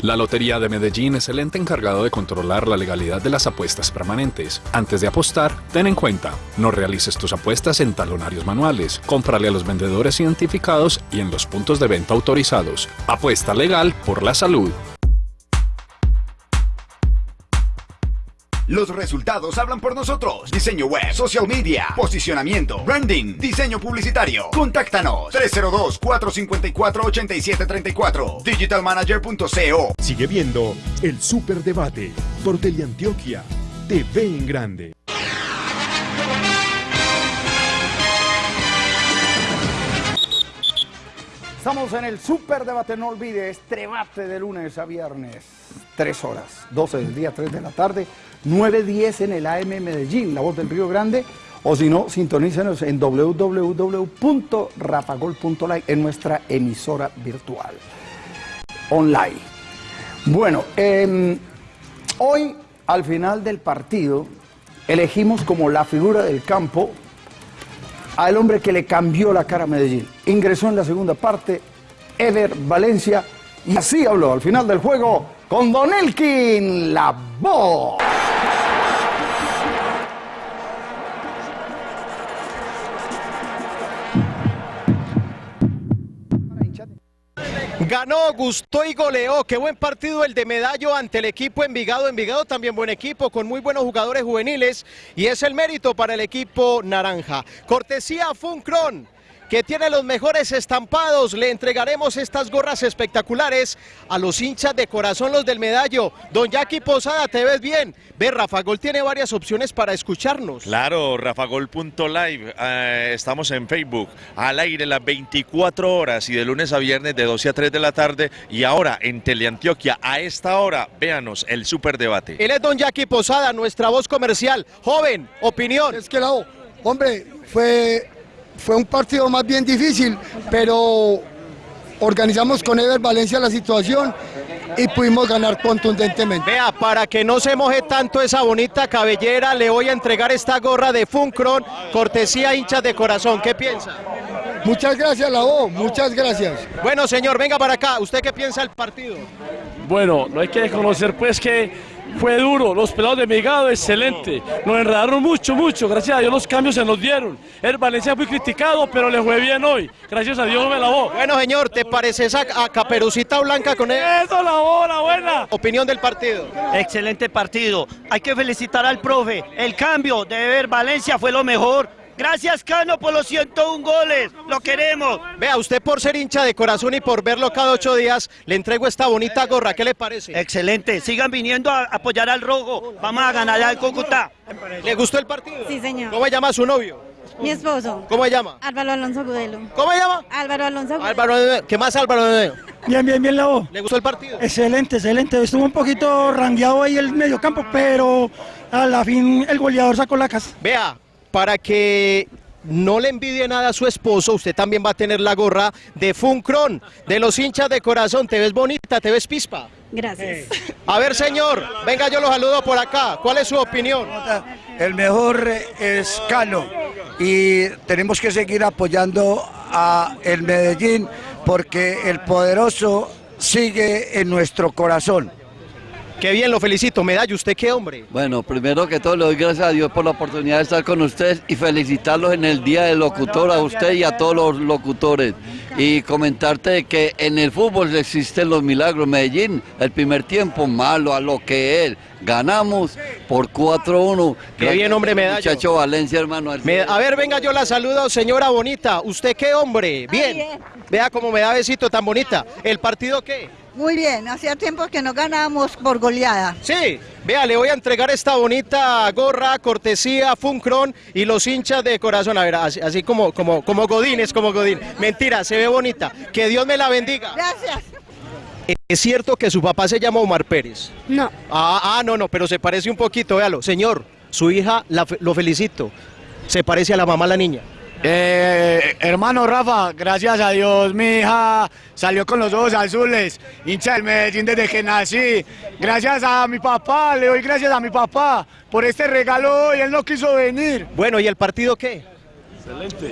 La Lotería de Medellín es el ente encargado de controlar la legalidad de las apuestas permanentes. Antes de apostar, ten en cuenta, no realices tus apuestas en talonarios manuales, cómprale a los vendedores identificados y en los puntos de venta autorizados. Apuesta legal por la salud. Los resultados hablan por nosotros. Diseño web, social media, posicionamiento, branding, diseño publicitario. Contáctanos 302-454-8734. Digitalmanager.co. Sigue viendo el Superdebate por Teleantioquia TV en Grande. Estamos en el Superdebate, no olvide, este debate de lunes a viernes, 3 horas, 12 del día, 3 de la tarde, 9.10 en el AM Medellín, La Voz del Río Grande, o si no, sintonícenos en www.rafagol.live en nuestra emisora virtual, online. Bueno, eh, hoy, al final del partido, elegimos como la figura del campo al hombre que le cambió la cara a Medellín. Ingresó en la segunda parte, Ever Valencia, y así habló al final del juego con Don Elkin, la voz. Ganó, gustó y goleó. Qué buen partido el de Medallo ante el equipo Envigado. Envigado también buen equipo, con muy buenos jugadores juveniles. Y es el mérito para el equipo naranja. Cortesía Funcron que tiene los mejores estampados. Le entregaremos estas gorras espectaculares a los hinchas de corazón, los del medallo. Don Jackie Posada, ¿te ves bien? Ve, Rafa Gol tiene varias opciones para escucharnos. Claro, rafagol.live. Eh, estamos en Facebook, al aire las 24 horas y de lunes a viernes de 12 a 3 de la tarde. Y ahora en Teleantioquia, a esta hora, véanos el superdebate. Él es Don Jackie Posada, nuestra voz comercial. Joven, opinión. Es que la, hombre, fue fue un partido más bien difícil, pero organizamos con Ever Valencia la situación y pudimos ganar contundentemente. Vea, para que no se moje tanto esa bonita cabellera, le voy a entregar esta gorra de Funcron, cortesía hinchas de corazón. ¿Qué piensa? Muchas gracias, la O, muchas gracias. Bueno, señor, venga para acá. ¿Usted qué piensa del partido? Bueno, no hay que desconocer pues que fue duro, los pelados de Migado, excelente. Nos enredaron mucho, mucho. Gracias a Dios los cambios se nos dieron. El Valencia fue criticado, pero le fue bien hoy. Gracias a Dios me lavó. Bueno, señor, ¿te pareces a, a Caperucita Blanca con él? Eso, la bola, buena. Opinión del partido. Excelente partido. Hay que felicitar al profe. El cambio de ver Valencia fue lo mejor. Gracias, Cano, por los 101 goles. Lo queremos. Vea, usted por ser hincha de corazón y por verlo cada ocho días, le entrego esta bonita gorra. ¿Qué le parece? Excelente. Sigan viniendo a apoyar al rojo. Vamos a ganar al Cúcuta. ¿Le gustó el partido? Sí, señor. ¿Cómo se llama su novio? Mi esposo. ¿Cómo se llama? Álvaro Alonso Gudelo. ¿Cómo se llama? Álvaro Alonso Gudelo. Álvaro ¿Qué más Álvaro Bien, bien, bien la voz. ¿Le gustó el partido? Excelente, excelente. Estuvo un poquito rangueado ahí el mediocampo, pero a la fin el goleador sacó la casa. Vea, para que no le envidie nada a su esposo, usted también va a tener la gorra de Funcron, de los hinchas de corazón. ¿Te ves bonita? ¿Te ves pispa? Gracias. A ver, señor, venga, yo lo saludo por acá. ¿Cuál es su opinión? El mejor es Cano y tenemos que seguir apoyando a el Medellín porque el poderoso sigue en nuestro corazón. Qué bien, lo felicito. Medalla, ¿usted qué hombre? Bueno, primero que todo le doy gracias a Dios por la oportunidad de estar con ustedes y felicitarlos en el Día del Locutor a usted y a todos los locutores. Y comentarte que en el fútbol existen los milagros. Medellín, el primer tiempo malo a lo que es. Ganamos por 4-1. Qué bien, hombre, medalla. Muchacho Valencia, hermano. Me- a ver, venga, yo la saludo, señora bonita. ¿Usted qué hombre? Bien. Vea cómo me da besito tan bonita. ¿El partido qué? Muy bien, hacía tiempo que no ganábamos por goleada. Sí, vea, le voy a entregar esta bonita gorra, cortesía, Funcron y los hinchas de corazón. A ver, así, así como, como, como Godín, es como Godín. Mentira, se ve bonita. Que Dios me la bendiga. Gracias. ¿Es cierto que su papá se llama Omar Pérez? No. Ah, ah, no, no, pero se parece un poquito, véalo. Señor, su hija, la lo felicito. Se parece a la mamá la niña. Eh, hermano Rafa, gracias a Dios mi hija salió con los ojos azules, hincha del Medellín desde que nací. Gracias a mi papá, le doy gracias a mi papá por este regalo hoy, él no quiso venir. Bueno, ¿y el partido qué?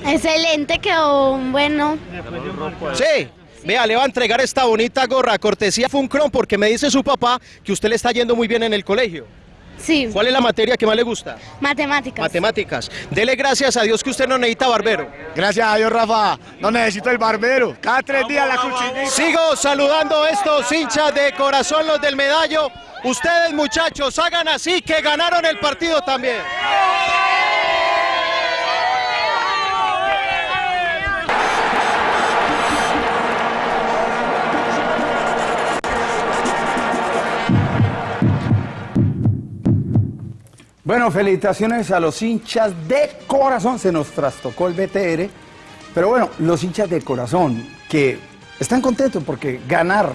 Excelente, quedó bueno. Sí. Vea, le va a entregar esta bonita gorra, cortesía Funcron, porque me dice su papá que usted le está yendo muy bien en el colegio. Sí. ¿Cuál es la materia que más le gusta? Matemáticas. Matemáticas. Dele gracias a Dios que usted no necesita barbero. Gracias a Dios Rafa, no necesito el barbero, cada tres días la cuchillita. Sigo saludando a estos hinchas de corazón, los del medallo. Ustedes muchachos, hagan así que ganaron el partido también. Bueno, felicitaciones a los hinchas de corazón. Se nos trastocó el BTR. Pero bueno, los hinchas de corazón que están contentos porque ganar,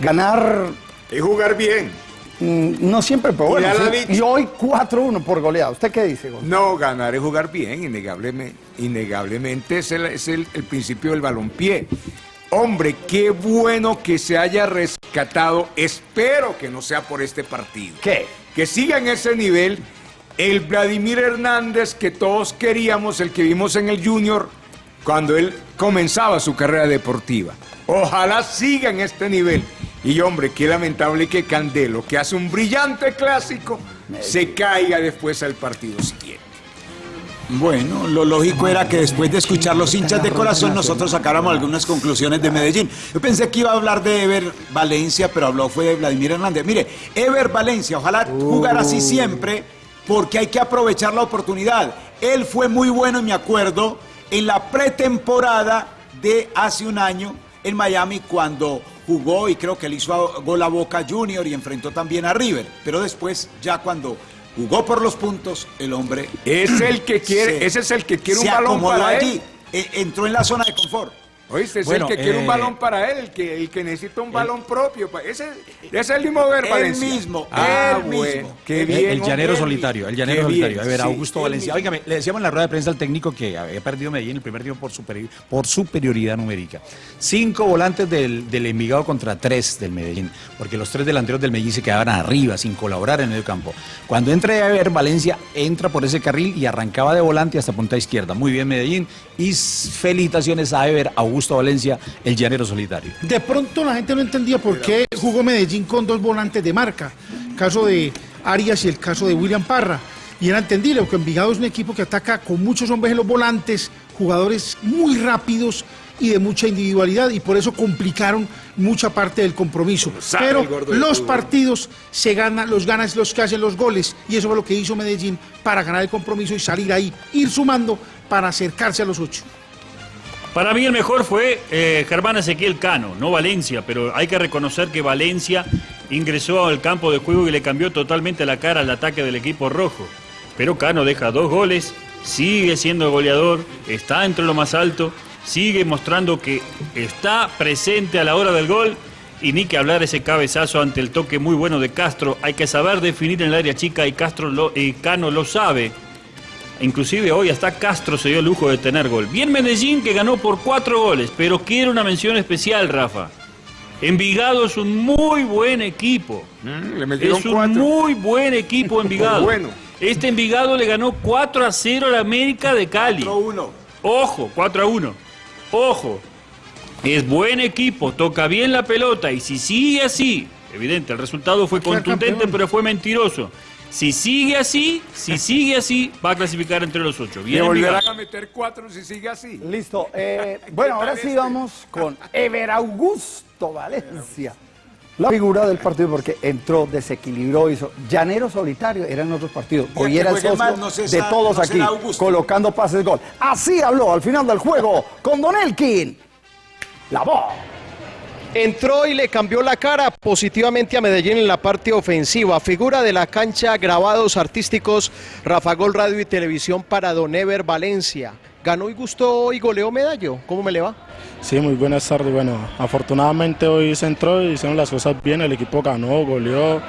ganar... Y jugar bien. mm, No siempre, pero bueno. sí, y hoy 4-1 por goleada. ¿Usted qué dice, Gonzalo? No, ganar es jugar bien, innegablemente. Innegablemente es el, es el- el principio del balompié. Hombre, qué bueno que se haya rescatado. Espero que no sea por este partido. ¿Qué? Que siga en ese nivel el Vladimir Hernández que todos queríamos, el que vimos en el Junior cuando él comenzaba su carrera deportiva. Ojalá siga en este nivel. Y hombre, qué lamentable que Candelo, que hace un brillante clásico, se caiga después al partido siguiente. Bueno, lo lógico era que después de escuchar los hinchas de corazón nosotros sacáramos algunas conclusiones de Medellín. Yo pensé que iba a hablar de Ever Valencia, pero habló fue de Vladimir Hernández. Mire, Ever Valencia, ojalá jugar así siempre, porque hay que aprovechar la oportunidad. Él fue muy bueno, me acuerdo, en la pretemporada de hace un año en Miami cuando jugó y creo que le hizo gol a Boca Junior y enfrentó también a River. Pero después, ya cuando jugó por los puntos, el hombre... Es el que quiere- ese es el que quiere un balón para él. allí, eh, entró en la zona de confort. Oíste, es Bueno, el que quiere un eh, balón para él, el que, el que necesita un balón propio. Ese, ese es el mismo Ver Valencia. mismo, Ah, él bueno, mismo. Qué El- bien. el llanero solitario, el llanero solitario. A ver, sí, Augusto Valencia. Óigame, le decíamos en la rueda de prensa al técnico que había perdido Medellín el primer tiempo por, superi- por superioridad numérica. Cinco volantes del, del Envigado contra tres del Medellín, porque los tres delanteros del Medellín se quedaban arriba, sin colaborar en el campo. Cuando entra a ver Valencia, entra por ese carril y arrancaba de volante hasta punta izquierda. Muy bien Medellín. Y felicitaciones a Ever Augusto Valencia, el llanero solitario. De pronto la gente no entendía por qué jugó Medellín con dos volantes de marca. El caso de Arias y el caso de William Parra. Y era entendible, porque Envigado es un equipo que ataca con muchos hombres en los volantes, jugadores muy rápidos y de mucha individualidad, y por eso complicaron mucha parte del compromiso. Pero los partidos se ganan, los ganan los que hacen los goles, y eso fue lo que hizo Medellín para ganar el compromiso y salir ahí, ir sumando para acercarse a los ocho. Para mí el mejor fue eh, Germán Ezequiel Cano, no Valencia, pero hay que reconocer que Valencia ingresó al campo de juego y le cambió totalmente la cara al ataque del equipo rojo. Pero Cano deja dos goles, sigue siendo goleador, está entre lo más alto sigue mostrando que está presente a la hora del gol. Y ni que hablar ese cabezazo ante el toque muy bueno de Castro. Hay que saber definir en el área chica y Castro lo, y Cano lo sabe. Inclusive hoy hasta Castro se dio el lujo de tener gol. Bien Medellín que ganó por cuatro goles, pero quiero una mención especial, Rafa. Envigado es un muy buen equipo. Mm, le metieron Es un cuatro. muy buen equipo Envigado. Bueno. Este Envigado le ganó 4 a 0 a la América de Cali. 4 a 1. Ojo, 4 a 1. Ojo. Es buen equipo, toca bien la pelota y si sigue así, evidente, el resultado fue contundente pero fue mentiroso. Si sigue así, si sigue así, va a clasificar entre los ocho. Le Bien volverán a meter cuatro si sigue así. Listo. eh, bueno, ahora sí vamos con Ever Augusto Valencia. La figura del partido porque entró, desequilibró, hizo. Llanero solitario, eran otros partidos. Hoy era el socio mal no se de sabe- todos no aquí, colocando pases gol. Así habló al final del juego con Don Elkin. La voz. Entró y le cambió la cara positivamente a Medellín en la parte ofensiva. Figura de la cancha, grabados artísticos, Rafa Gol Radio y Televisión para Don Ever Valencia. Ganó y gustó y goleó Medallo. ¿Cómo me le va? Sí, muy buenas tardes. Bueno, afortunadamente hoy se entró y hicieron las cosas bien. El equipo ganó, goleó,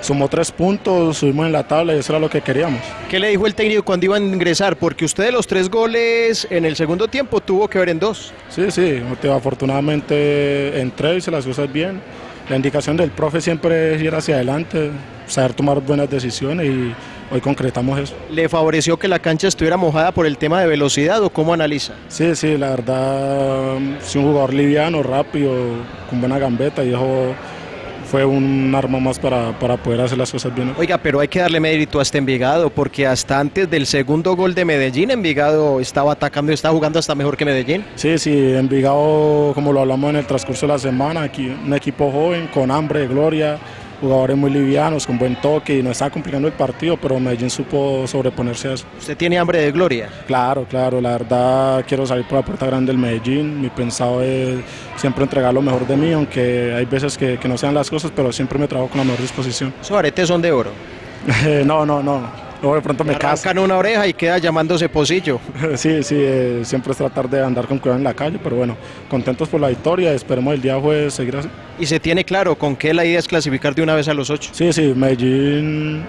sumó tres puntos, subimos en la tabla y eso era lo que queríamos. ¿Qué le dijo el técnico cuando iban a ingresar? Porque usted de los tres goles en el segundo tiempo tuvo que ver en dos. Sí, sí, te- afortunadamente entré, hice las cosas bien. La indicación del profe siempre es ir hacia adelante, saber tomar buenas decisiones y hoy concretamos eso. ¿Le favoreció que la cancha estuviera mojada por el tema de velocidad o cómo analiza? Sí, sí, la verdad, sí, un jugador liviano, rápido, con buena gambeta y eso fue un arma más para, para poder hacer las cosas bien. Oiga, pero hay que darle mérito a este Envigado porque hasta antes del segundo gol de Medellín, Envigado estaba atacando y estaba jugando hasta mejor que Medellín. Sí, sí, Envigado, como lo hablamos en el transcurso de la semana, aquí un equipo joven, con hambre gloria, jugadores muy livianos, con buen toque y nos estaba complicando el partido, pero Medellín supo sobreponerse a eso. ¿Usted tiene hambre de gloria? Claro, claro, la verdad quiero salir por la puerta grande del Medellín, mi pensado es siempre entregar lo mejor de mí, aunque hay veces que, que no sean las cosas, pero siempre me trabajo con la mejor disposición. Esos aretes son de oro. no, no, no. Luego de pronto me. Arrancan una oreja y queda llamándose pocillo. Sí, sí, eh, siempre es tratar de andar con cuidado en la calle, pero bueno, contentos por la victoria, esperemos el día jueves seguir así. Y se tiene claro con qué la idea es clasificar de una vez a los ocho. Sí, sí, Medellín,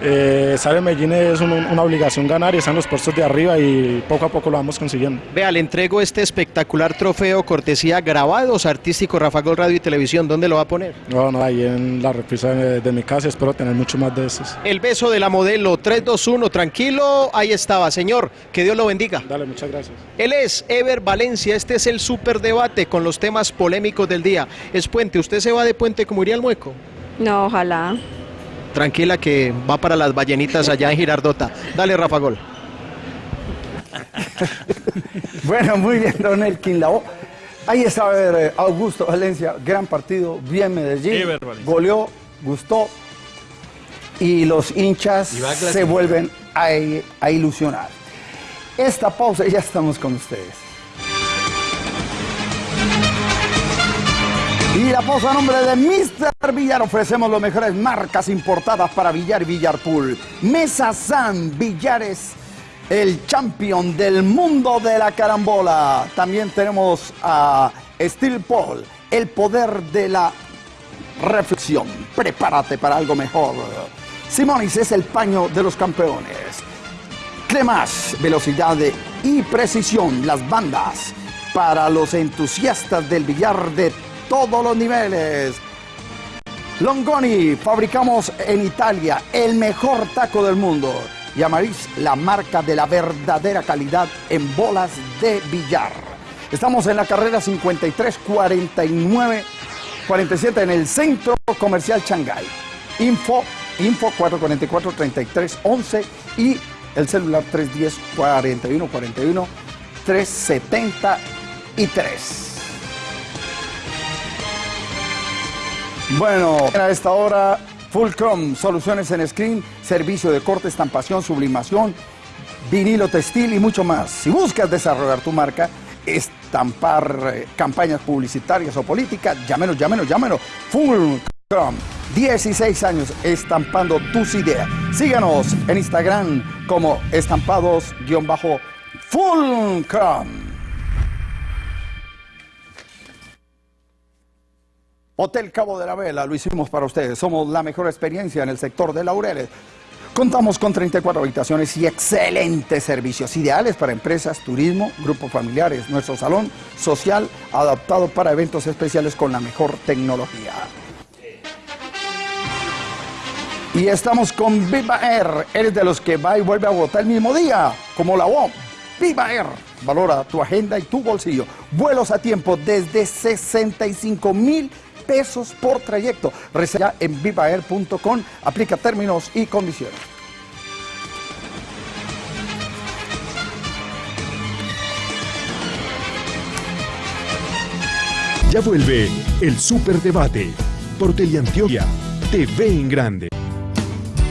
eh, sabe Medellín es un- una obligación ganar y están los puestos de arriba y poco a poco lo vamos consiguiendo. Vea, le entrego este espectacular trofeo cortesía grabados artístico Rafa Gol Radio y Televisión. ¿Dónde lo va a poner? No, no, ahí en la repisa de, de mi casa espero tener mucho más de esos. El beso de la modelo 321, tranquilo, ahí estaba, señor, que Dios lo bendiga. Dale, muchas gracias. Él es Ever Valencia, este es el superdebate con los temas polémicos del día. Es Puente, ¿usted se va de Puente como iría el mueco? No, ojalá. Tranquila que va para las ballenitas allá en Girardota. Dale, Rafa Gol. Bueno, muy bien, Don Elkin. Ahí está a ver, eh, Augusto Valencia, gran partido, bien Medellín, Ever goleó, gustó y los hinchas Y se vuelven a, a ilusionar. Esta pausa y ya estamos con ustedes. Y la pausa a nombre de Mr. Villar ofrecemos las mejores marcas importadas para Villar y Villarpool. Mesa San Villares, el champion del mundo de la carambola. También tenemos a Steel Paul, el poder de la reflexión. Prepárate para algo mejor. Simonis es el paño de los campeones. Clemas, velocidad y precisión, las bandas para los entusiastas del billar de todos los niveles. Longoni, fabricamos en Italia el mejor taco del mundo. Y Amaris, la marca de la verdadera calidad en bolas de billar. Estamos en la carrera 53 49 47 en el Centro Comercial Shanghai. Info, info 444 33 11 y el celular 310 Bueno, a esta hora, Fulcrum, soluciones en screen, servicio de corte, estampación, sublimación, vinilo textil y mucho más. Si buscas desarrollar tu marca, estampar eh, campañas publicitarias o políticas, llámenos, llámenos, llámenos. Fulcrum, 16 años estampando tus ideas. Síganos en Instagram como estampados-fulcrum. Hotel Cabo de la Vela, lo hicimos para ustedes. Somos la mejor experiencia en el sector de Laureles. Contamos con 34 habitaciones y excelentes servicios, ideales para empresas, turismo, grupos familiares. Nuestro salón social adaptado para eventos especiales con la mejor tecnología. Y estamos con Viva Air. Eres de los que va y vuelve a Bogotá el mismo día, como la UOM. Viva Air. Valora tu agenda y tu bolsillo. Vuelos a tiempo desde 65 mil pesos por trayecto. Reserva en vivaair.com. Aplica términos y condiciones. Ya vuelve el Superdebate por Teleantioquia TV en Grande.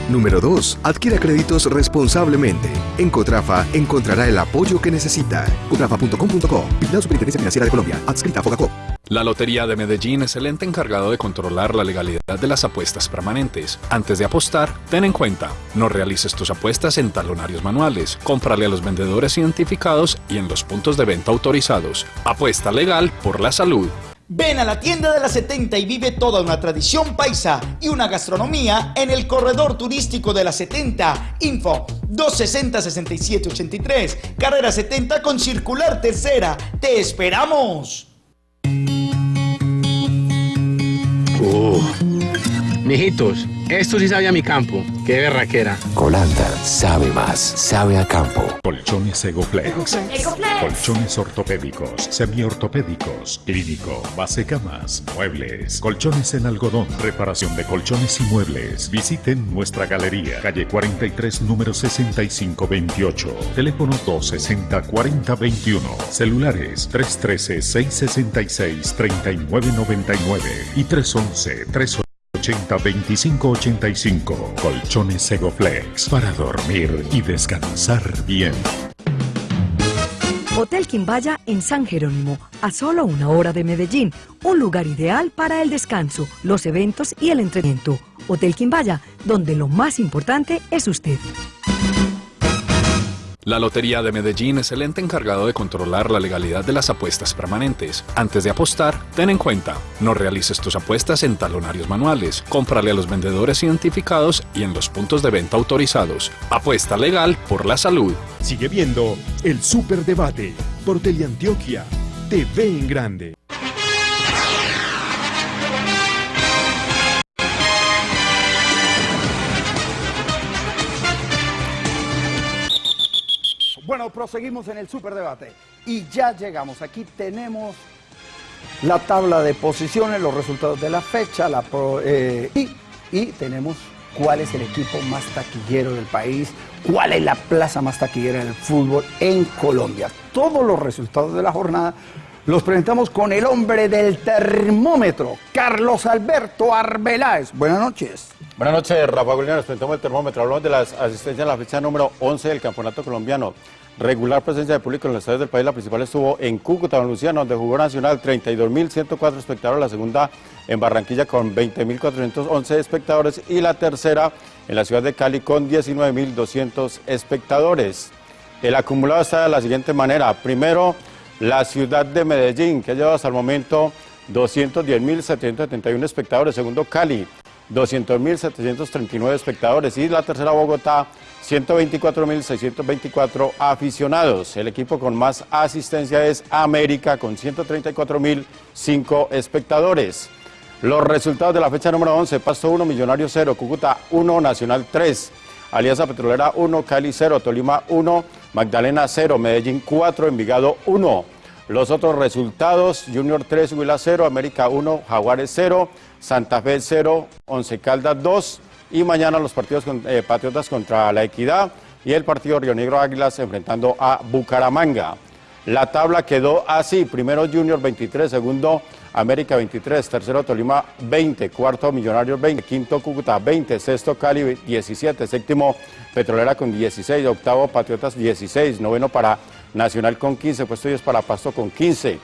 Número 2. Adquiera créditos responsablemente. En Cotrafa encontrará el apoyo que necesita. Cotrafa.com.co. Vigilado Superintendencia Financiera de Colombia. Adscrita a Fogacop. La Lotería de Medellín es el ente encargado de controlar la legalidad de las apuestas permanentes. Antes de apostar, ten en cuenta, no realices tus apuestas en talonarios manuales, cómprale a los vendedores identificados y en los puntos de venta autorizados. Apuesta legal por la salud. Ven a la tienda de la 70 y vive toda una tradición paisa y una gastronomía en el corredor turístico de la 70. Info 260-6783, carrera 70 con circular tercera. ¡Te esperamos! Oh. Mijitos, esto sí sabe a mi campo. Qué berraquera. Colanda sabe más, sabe a campo. Colchones Egoflex. Colchones ortopédicos, semiortopédicos, clínico, base camas, muebles, colchones en algodón, reparación de colchones y muebles. Visiten nuestra galería, calle 43, número 6528. Teléfono 260-4021. Celulares 313-666-3999 y 311 380 2585 Colchones Egoflex para dormir y descansar bien. Hotel Quimbaya en San Jerónimo, a solo una hora de Medellín, un lugar ideal para el descanso, los eventos y el entretenimiento. Hotel Quimbaya, donde lo más importante es usted. La Lotería de Medellín es el ente encargado de controlar la legalidad de las apuestas permanentes. Antes de apostar, ten en cuenta, no realices tus apuestas en talonarios manuales, cómprale a los vendedores identificados y en los puntos de venta autorizados. Apuesta legal por la salud. Sigue viendo el Superdebate por Teleantioquia TV en Grande. Proseguimos en el superdebate y ya llegamos. Aquí tenemos la tabla de posiciones, los resultados de la fecha la pro- eh, y, y tenemos cuál es el equipo más taquillero del país, cuál es la plaza más taquillera del fútbol en Colombia. Todos los resultados de la jornada los presentamos con el hombre del termómetro, Carlos Alberto Arbeláez. Buenas noches. Buenas noches, Rafa Gulina. Nos presentamos el termómetro. Hablamos de las asistencias en la fecha número 11 del Campeonato Colombiano. Regular presencia de público en los estadios del país. La principal estuvo en Cúcuta, Don Luciano, donde jugó Nacional 32.104 espectadores. La segunda en Barranquilla con 20.411 espectadores. Y la tercera en la ciudad de Cali con 19.200 espectadores. El acumulado está de la siguiente manera. Primero, la ciudad de Medellín, que ha llevado hasta el momento 210.771 espectadores. Segundo, Cali, 200.739 espectadores. Y la tercera, Bogotá, 124.624 aficionados. El equipo con más asistencia es América, con 134.005 espectadores. Los resultados de la fecha número 11, Pasto 1, Millonario 0, Cúcuta 1, Nacional 3, Alianza Petrolera 1, Cali 0, Tolima 1, Magdalena 0, Medellín 4, Envigado 1. Los otros resultados, Junior 3, Huila 0, América 1, Jaguares 0, Santa Fe 0, Once Caldas 2 y mañana los partidos con- eh, Patriotas contra La Equidad y el partido Río Negro Águilas enfrentando a Bucaramanga. La tabla quedó así, primero Junior 23, segundo América 23, tercero Tolima 20, cuarto Millonarios 20, quinto Cúcuta 20, sexto Cali 17, séptimo Petrolera con 16, octavo Patriotas 16, noveno para Nacional con 15, puesto 10 para Pasto con 15.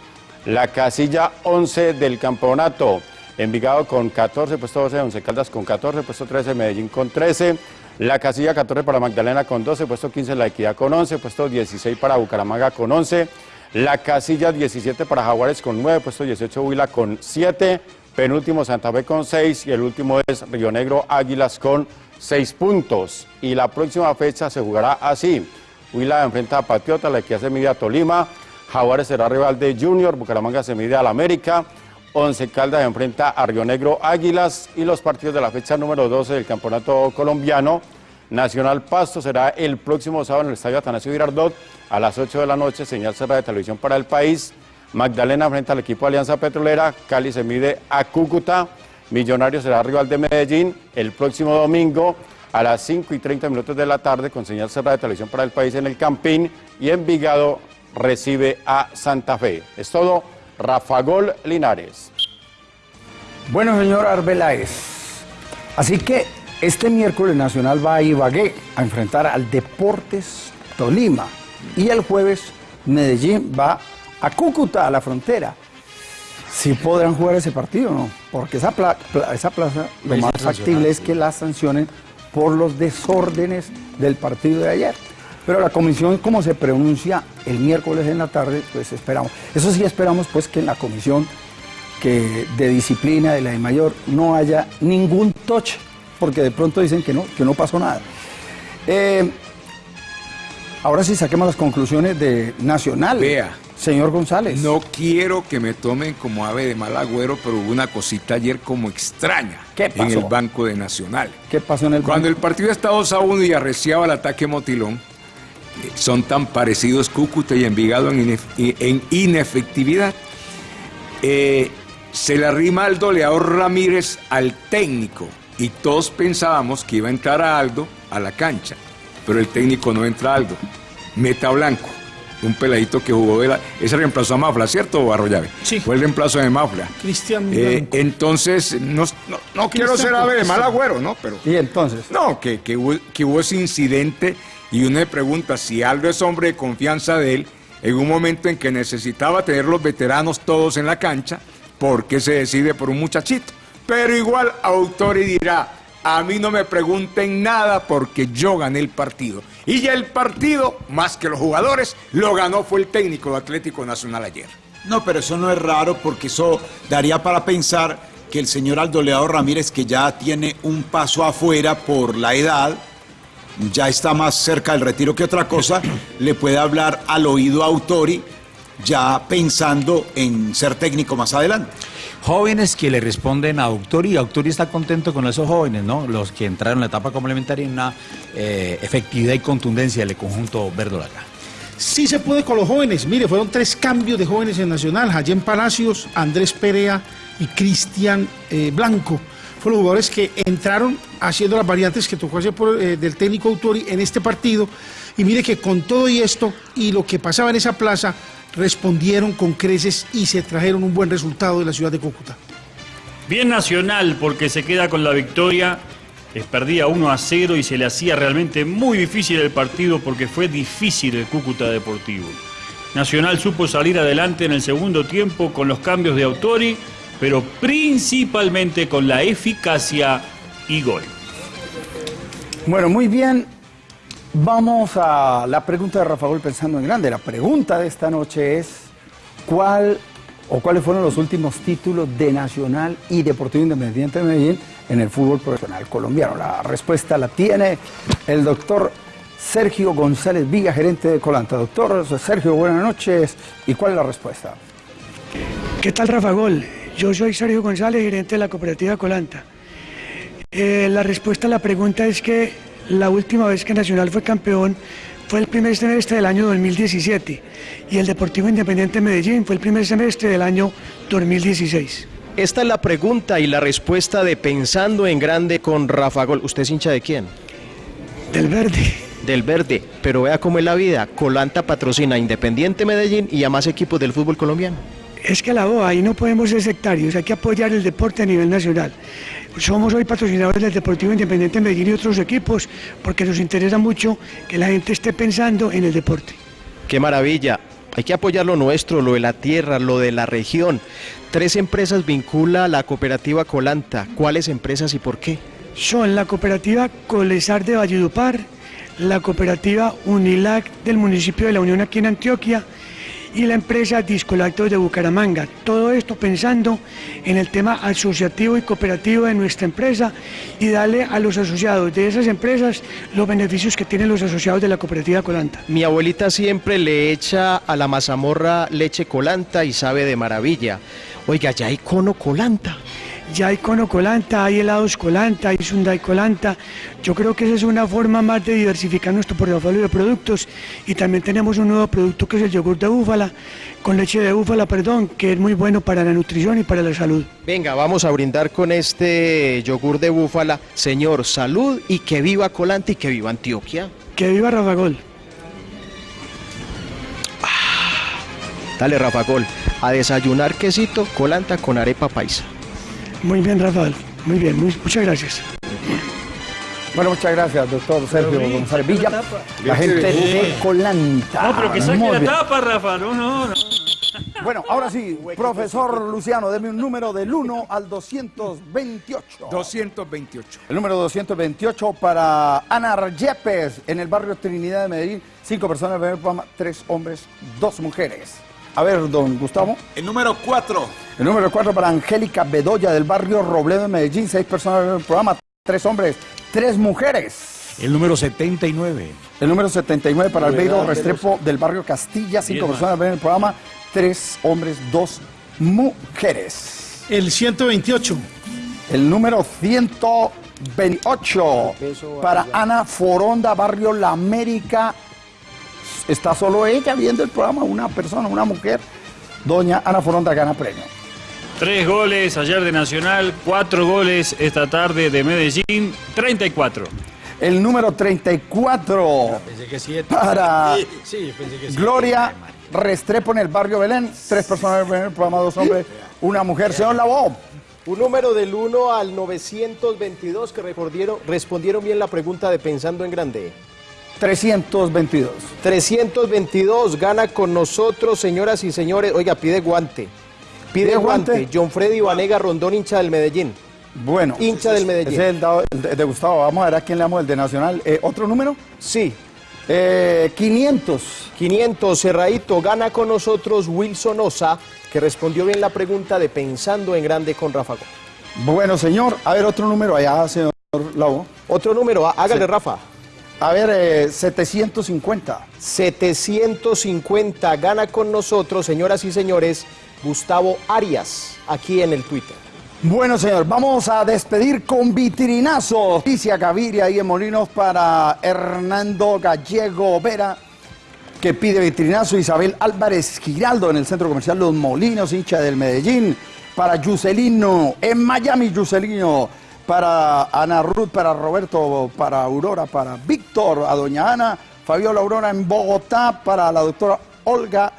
La casilla 11 del campeonato, Envigado con 14, puesto 12, Once Caldas con 14, puesto 13, Medellín con 13. La casilla 14 para Magdalena con 12, puesto 15 La Equidad con 11, puesto 16 para Bucaramanga con 11. La casilla 17 para Jaguares con 9, puesto 18 Huila con 7, penúltimo Santa Fe con 6 y el último es Río Negro Águilas con 6 puntos. Y la próxima fecha se jugará así. Huila enfrenta a Patriota, la que hace mide a Tolima, Jaguares será rival de Junior, Bucaramanga se mide al América, Once Caldas enfrenta a Río Negro Águilas y los partidos de la fecha número 12 del Campeonato Colombiano. Nacional Pasto será el próximo sábado en el Estadio Atanasio Girardot a las 8 de la noche, señal cerrada de televisión para el país. Magdalena frente al equipo Alianza Petrolera, Cali se mide a Cúcuta, Millonarios será rival de Medellín el próximo domingo a las 5 y 30 minutos de la tarde con señal cerrada de televisión para el país en el Campín y Envigado recibe a Santa Fe. Es todo, Rafa Gol Linares. Bueno, señor Arbeláez, así que este miércoles Nacional va a Ibagué a enfrentar al Deportes Tolima y el jueves Medellín va a Cúcuta, a la frontera. Si podrán jugar ese partido, ¿no? Porque esa, pla- pla- esa plaza lo Es más factible es que la sancionen por los desórdenes del partido de ayer. Pero la comisión, como se pronuncia el miércoles en la tarde, pues esperamos. Eso sí esperamos pues que en la comisión que de disciplina de la de mayor no haya ningún touch, porque de pronto dicen que no, que no pasó nada. Eh, ahora sí saquemos las conclusiones de Nacional. Vea. Señor González. No quiero que me tomen como ave de mal agüero, pero hubo una cosita ayer como extraña ¿Qué en pasó? el Banco de Nacional. ¿Qué pasó en el Cuando el banco? partido estaba 2 a 1 y arreciaba el ataque motilón, son tan parecidos Cúcuta y Envigado en, inef- y- en inefectividad. Eh, se le arrima Aldo Leao Ramírez al técnico y todos pensábamos que iba a entrar a Aldo a la cancha, pero el técnico no entra a Aldo. Meta Blanco, un peladito que jugó de la... Ese reemplazó a Mafla, ¿cierto, Arroyave? Sí. Fue el reemplazo de Mafla. Cristian Eh, entonces, no, no- no quiero ser ave de mal agüero, ¿no? Pero... Y entonces. No, que, que, hubo, que hubo ese incidente y uno me pregunta si Aldo es hombre de confianza de él, en un momento en que necesitaba tener los veteranos todos en la cancha, ¿por qué se decide por un muchachito? Pero igual Autori dirá, a mí no me pregunten nada porque yo gané el partido. Y ya el partido, más que los jugadores, lo ganó fue el técnico de Atlético Nacional ayer. No, pero eso no es raro porque eso daría para pensar que el señor Aldo Leao Ramírez, que ya tiene un paso afuera por la edad, ya está más cerca del retiro que otra cosa, le puede hablar al oído a Autori ya pensando en ser técnico más adelante. Jóvenes que le responden a Autori y Autori está contento con esos jóvenes, ¿no? Los que entraron en la etapa complementaria en una eh, efectividad y contundencia del conjunto verdolaga. Sí se puede con los jóvenes. Mire, fueron tres cambios de jóvenes en Nacional. Jayén Palacios, Andrés Perea y Cristian eh, Blanco. Fueron jugadores que entraron haciendo las variantes que tocó hacer eh, del técnico Autori en este partido. Y mire que con todo y esto y lo que pasaba en esa plaza, respondieron con creces y se trajeron un buen resultado de la ciudad de Cúcuta. Bien Nacional porque se queda con la victoria. Les perdía 1 a 0 y se le hacía realmente muy difícil el partido porque fue difícil el Cúcuta Deportivo. Nacional supo salir adelante en el segundo tiempo con los cambios de Autori, pero principalmente con la eficacia y gol. Bueno, muy bien. Vamos a la pregunta de Rafa Gol pensando en grande. La pregunta de esta noche es ¿cuál o cuáles fueron los últimos títulos de Nacional y Deportivo Independiente de Medellín en el fútbol profesional colombiano? La respuesta la tiene el doctor Sergio González Villa, gerente de Colanta. Doctor Sergio, buenas noches. ¿Y cuál es la respuesta? ¿Qué tal, Rafa Gol? Yo soy Sergio González, gerente de la cooperativa Colanta. Eh, la respuesta a la pregunta es que la última vez que Nacional fue campeón fue el primer semestre del año 2017 y el Deportivo Independiente de Medellín fue el primer semestre del año 2016. Esta es la pregunta y la respuesta de Pensando en Grande con Rafa Gol. ¿Usted es hincha de quién? Del Verde. Del Verde. Pero vea cómo es la vida. Colanta patrocina Independiente Medellín y a más equipos del fútbol colombiano. Es que la ahí no podemos ser sectarios, hay que apoyar el deporte a nivel nacional. Somos hoy patrocinadores del Deportivo Independiente de Medellín y otros equipos porque nos interesa mucho que la gente esté pensando en el deporte. ¡Qué maravilla! Hay que apoyar lo nuestro, lo de la tierra, lo de la región. Tres empresas vincula a la cooperativa Colanta. ¿Cuáles empresas y por qué? Son la cooperativa Colesar de Valledupar, la cooperativa Unilac del municipio de La Unión aquí en Antioquia y la empresa Discolactos de Bucaramanga. Todo esto pensando en el tema asociativo y cooperativo de nuestra empresa y darle a los asociados de esas empresas los beneficios que tienen los asociados de la cooperativa Colanta. Mi abuelita siempre le echa a la mazamorra leche colanta y sabe de maravilla. Oiga, ya hay cono colanta. Ya hay cono colanta, hay helados colanta, hay sundae colanta. Yo creo que esa es una forma más de diversificar nuestro portafolio de productos. Y también tenemos un nuevo producto que es el yogur de búfala, con leche de búfala, perdón, que es muy bueno para la nutrición y para la salud. Venga, vamos a brindar con este yogur de búfala. Señor, salud y que viva Colanta y que viva Antioquia. Que viva Rafa Gol. Dale, Rafa Gol. A desayunar quesito, colanta con arepa paisa. Muy bien, Rafael. Muy bien, muy- muchas gracias. Bueno, muchas gracias, doctor Sergio González Villa. La gente de Colanta. No, pero que saque Muy la bien. tapa, Rafa. No, no, no. Bueno, ahora sí, profesor Luciano, deme un número del 1 al 228. 228. El número 228 para Ana Yepes en el barrio Trinidad de Medellín. Cinco personas, primer programa, tres hombres, dos mujeres. A ver, don Gustavo. El número 4. El número 4 para Angélica Bedoya del barrio Robledo de Medellín. Seis personas en el programa, tres hombres, tres mujeres. El número 79. El número 79 para Albeiro Restrepo del barrio Castilla. Cinco Bien, personas ven el programa, tres hombres, dos mujeres. El 128. El número 128 para Ana Foronda, barrio La América. Está solo ella viendo el programa, una persona, una mujer. Doña Ana Foronda gana premio. Tres goles ayer de Nacional, cuatro goles esta tarde de Medellín, 34. El número 34 Pensé que siete. para Sí, sí, pensé que siete. Gloria Restrepo en el barrio Belén. Tres personas en el programa, dos hombres, una mujer. Señor Labo. Un número del 1 al 922 que respondieron, respondieron bien la pregunta de Pensando en Grande. 322. 322 gana con nosotros, señoras y señores. Oiga, pide guante. Pide ¿Pide guante. guante? John Freddy Vanega Rondón, hincha del Medellín. Bueno. Hincha del Medellín. Ese es el, dado- el de, Gustavo. Vamos a ver a quién le damos el de Nacional. Eh, ¿Otro número? Sí. Eh, 500. 500, cerradito. Gana con nosotros Wilson Osa, que respondió bien la pregunta de Pensando en Grande con Rafa. Gómez. Bueno, señor. A ver, otro número allá, señor Labo. Otro número, há- hágale, Sí. Rafa. A ver, eh, 750. 750 gana con nosotros, señoras y señores, Gustavo Arias, aquí en el Twitter. Bueno, señor, vamos a despedir con vitrinazo. Alicia Gaviria ahí en Molinos para Hernando Gallego Vera, que pide vitrinazo. Isabel Álvarez Giraldo en el Centro Comercial Los Molinos, hincha del Medellín. Para Yuselino, en Miami, Yuselino. Para Ana Ruth, para Roberto, para Aurora, para Víctor, a doña Ana. Fabiola Aurora en Bogotá, para la doctora Olga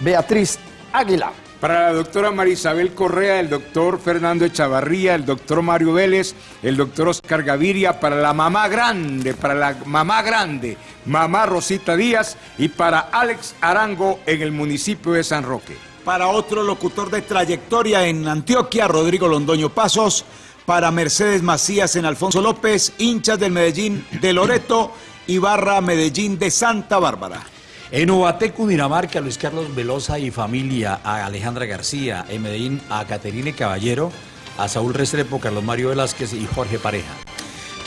Beatriz Águila. Para la doctora Marisabel Correa, el doctor Fernando Echavarría, el doctor Mario Vélez, el doctor Oscar Gaviria, para la mamá grande, para la mamá grande, mamá Rosita Díaz y para Alex Arango en el municipio de San Roque. Para otro locutor de trayectoria en Antioquia, Rodrigo Londoño Pasos. Para Mercedes Macías en Alfonso López, hinchas del Medellín de Loreto y Barra Medellín de Santa Bárbara. En Ubaté, Cundinamarca, Luis Carlos Velosa y familia, a Alejandra García, en Medellín, a Caterine Caballero, a Saúl Restrepo, Carlos Mario Velázquez y Jorge Pareja.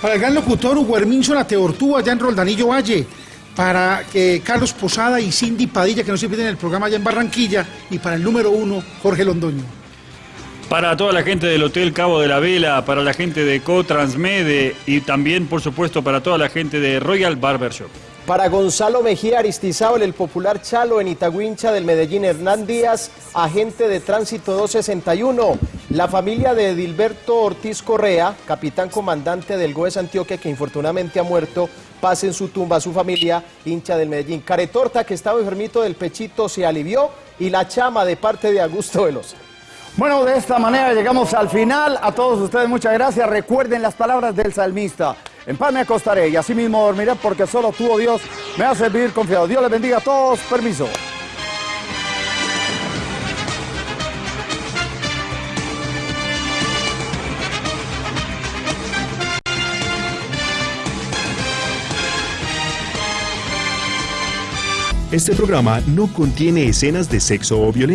Para el gran locutor Hugo Herminio La Teortúa, allá en Roldanillo Valle. Para eh, Carlos Posada y Cindy Padilla, que no se pierden el programa allá en Barranquilla. Y para el número uno, Jorge Londoño. Para toda la gente del Hotel Cabo de la Vela, para la gente de Co-Transmede y también, por supuesto, para toda la gente de Royal Barbershop. Para Gonzalo Mejía Aristizábal, el popular Chalo en Itagüincha del Medellín, Hernán Díaz, agente de tránsito 261. La familia de Edilberto Ortiz Correa, capitán comandante del GOES Antioquia, que infortunadamente ha muerto, pase en su tumba a su familia, hincha del Medellín. Caretorta, que estaba enfermito del pechito, se alivió. Y la chama de parte de Augusto Velosa. Bueno, de esta manera llegamos al final. A todos ustedes muchas gracias. Recuerden las palabras del salmista. En paz me acostaré y así mismo dormiré porque solo tú, oh Dios, me haces vivir confiado. Dios les bendiga a todos. Permiso. Este programa no contiene escenas de sexo o violencia.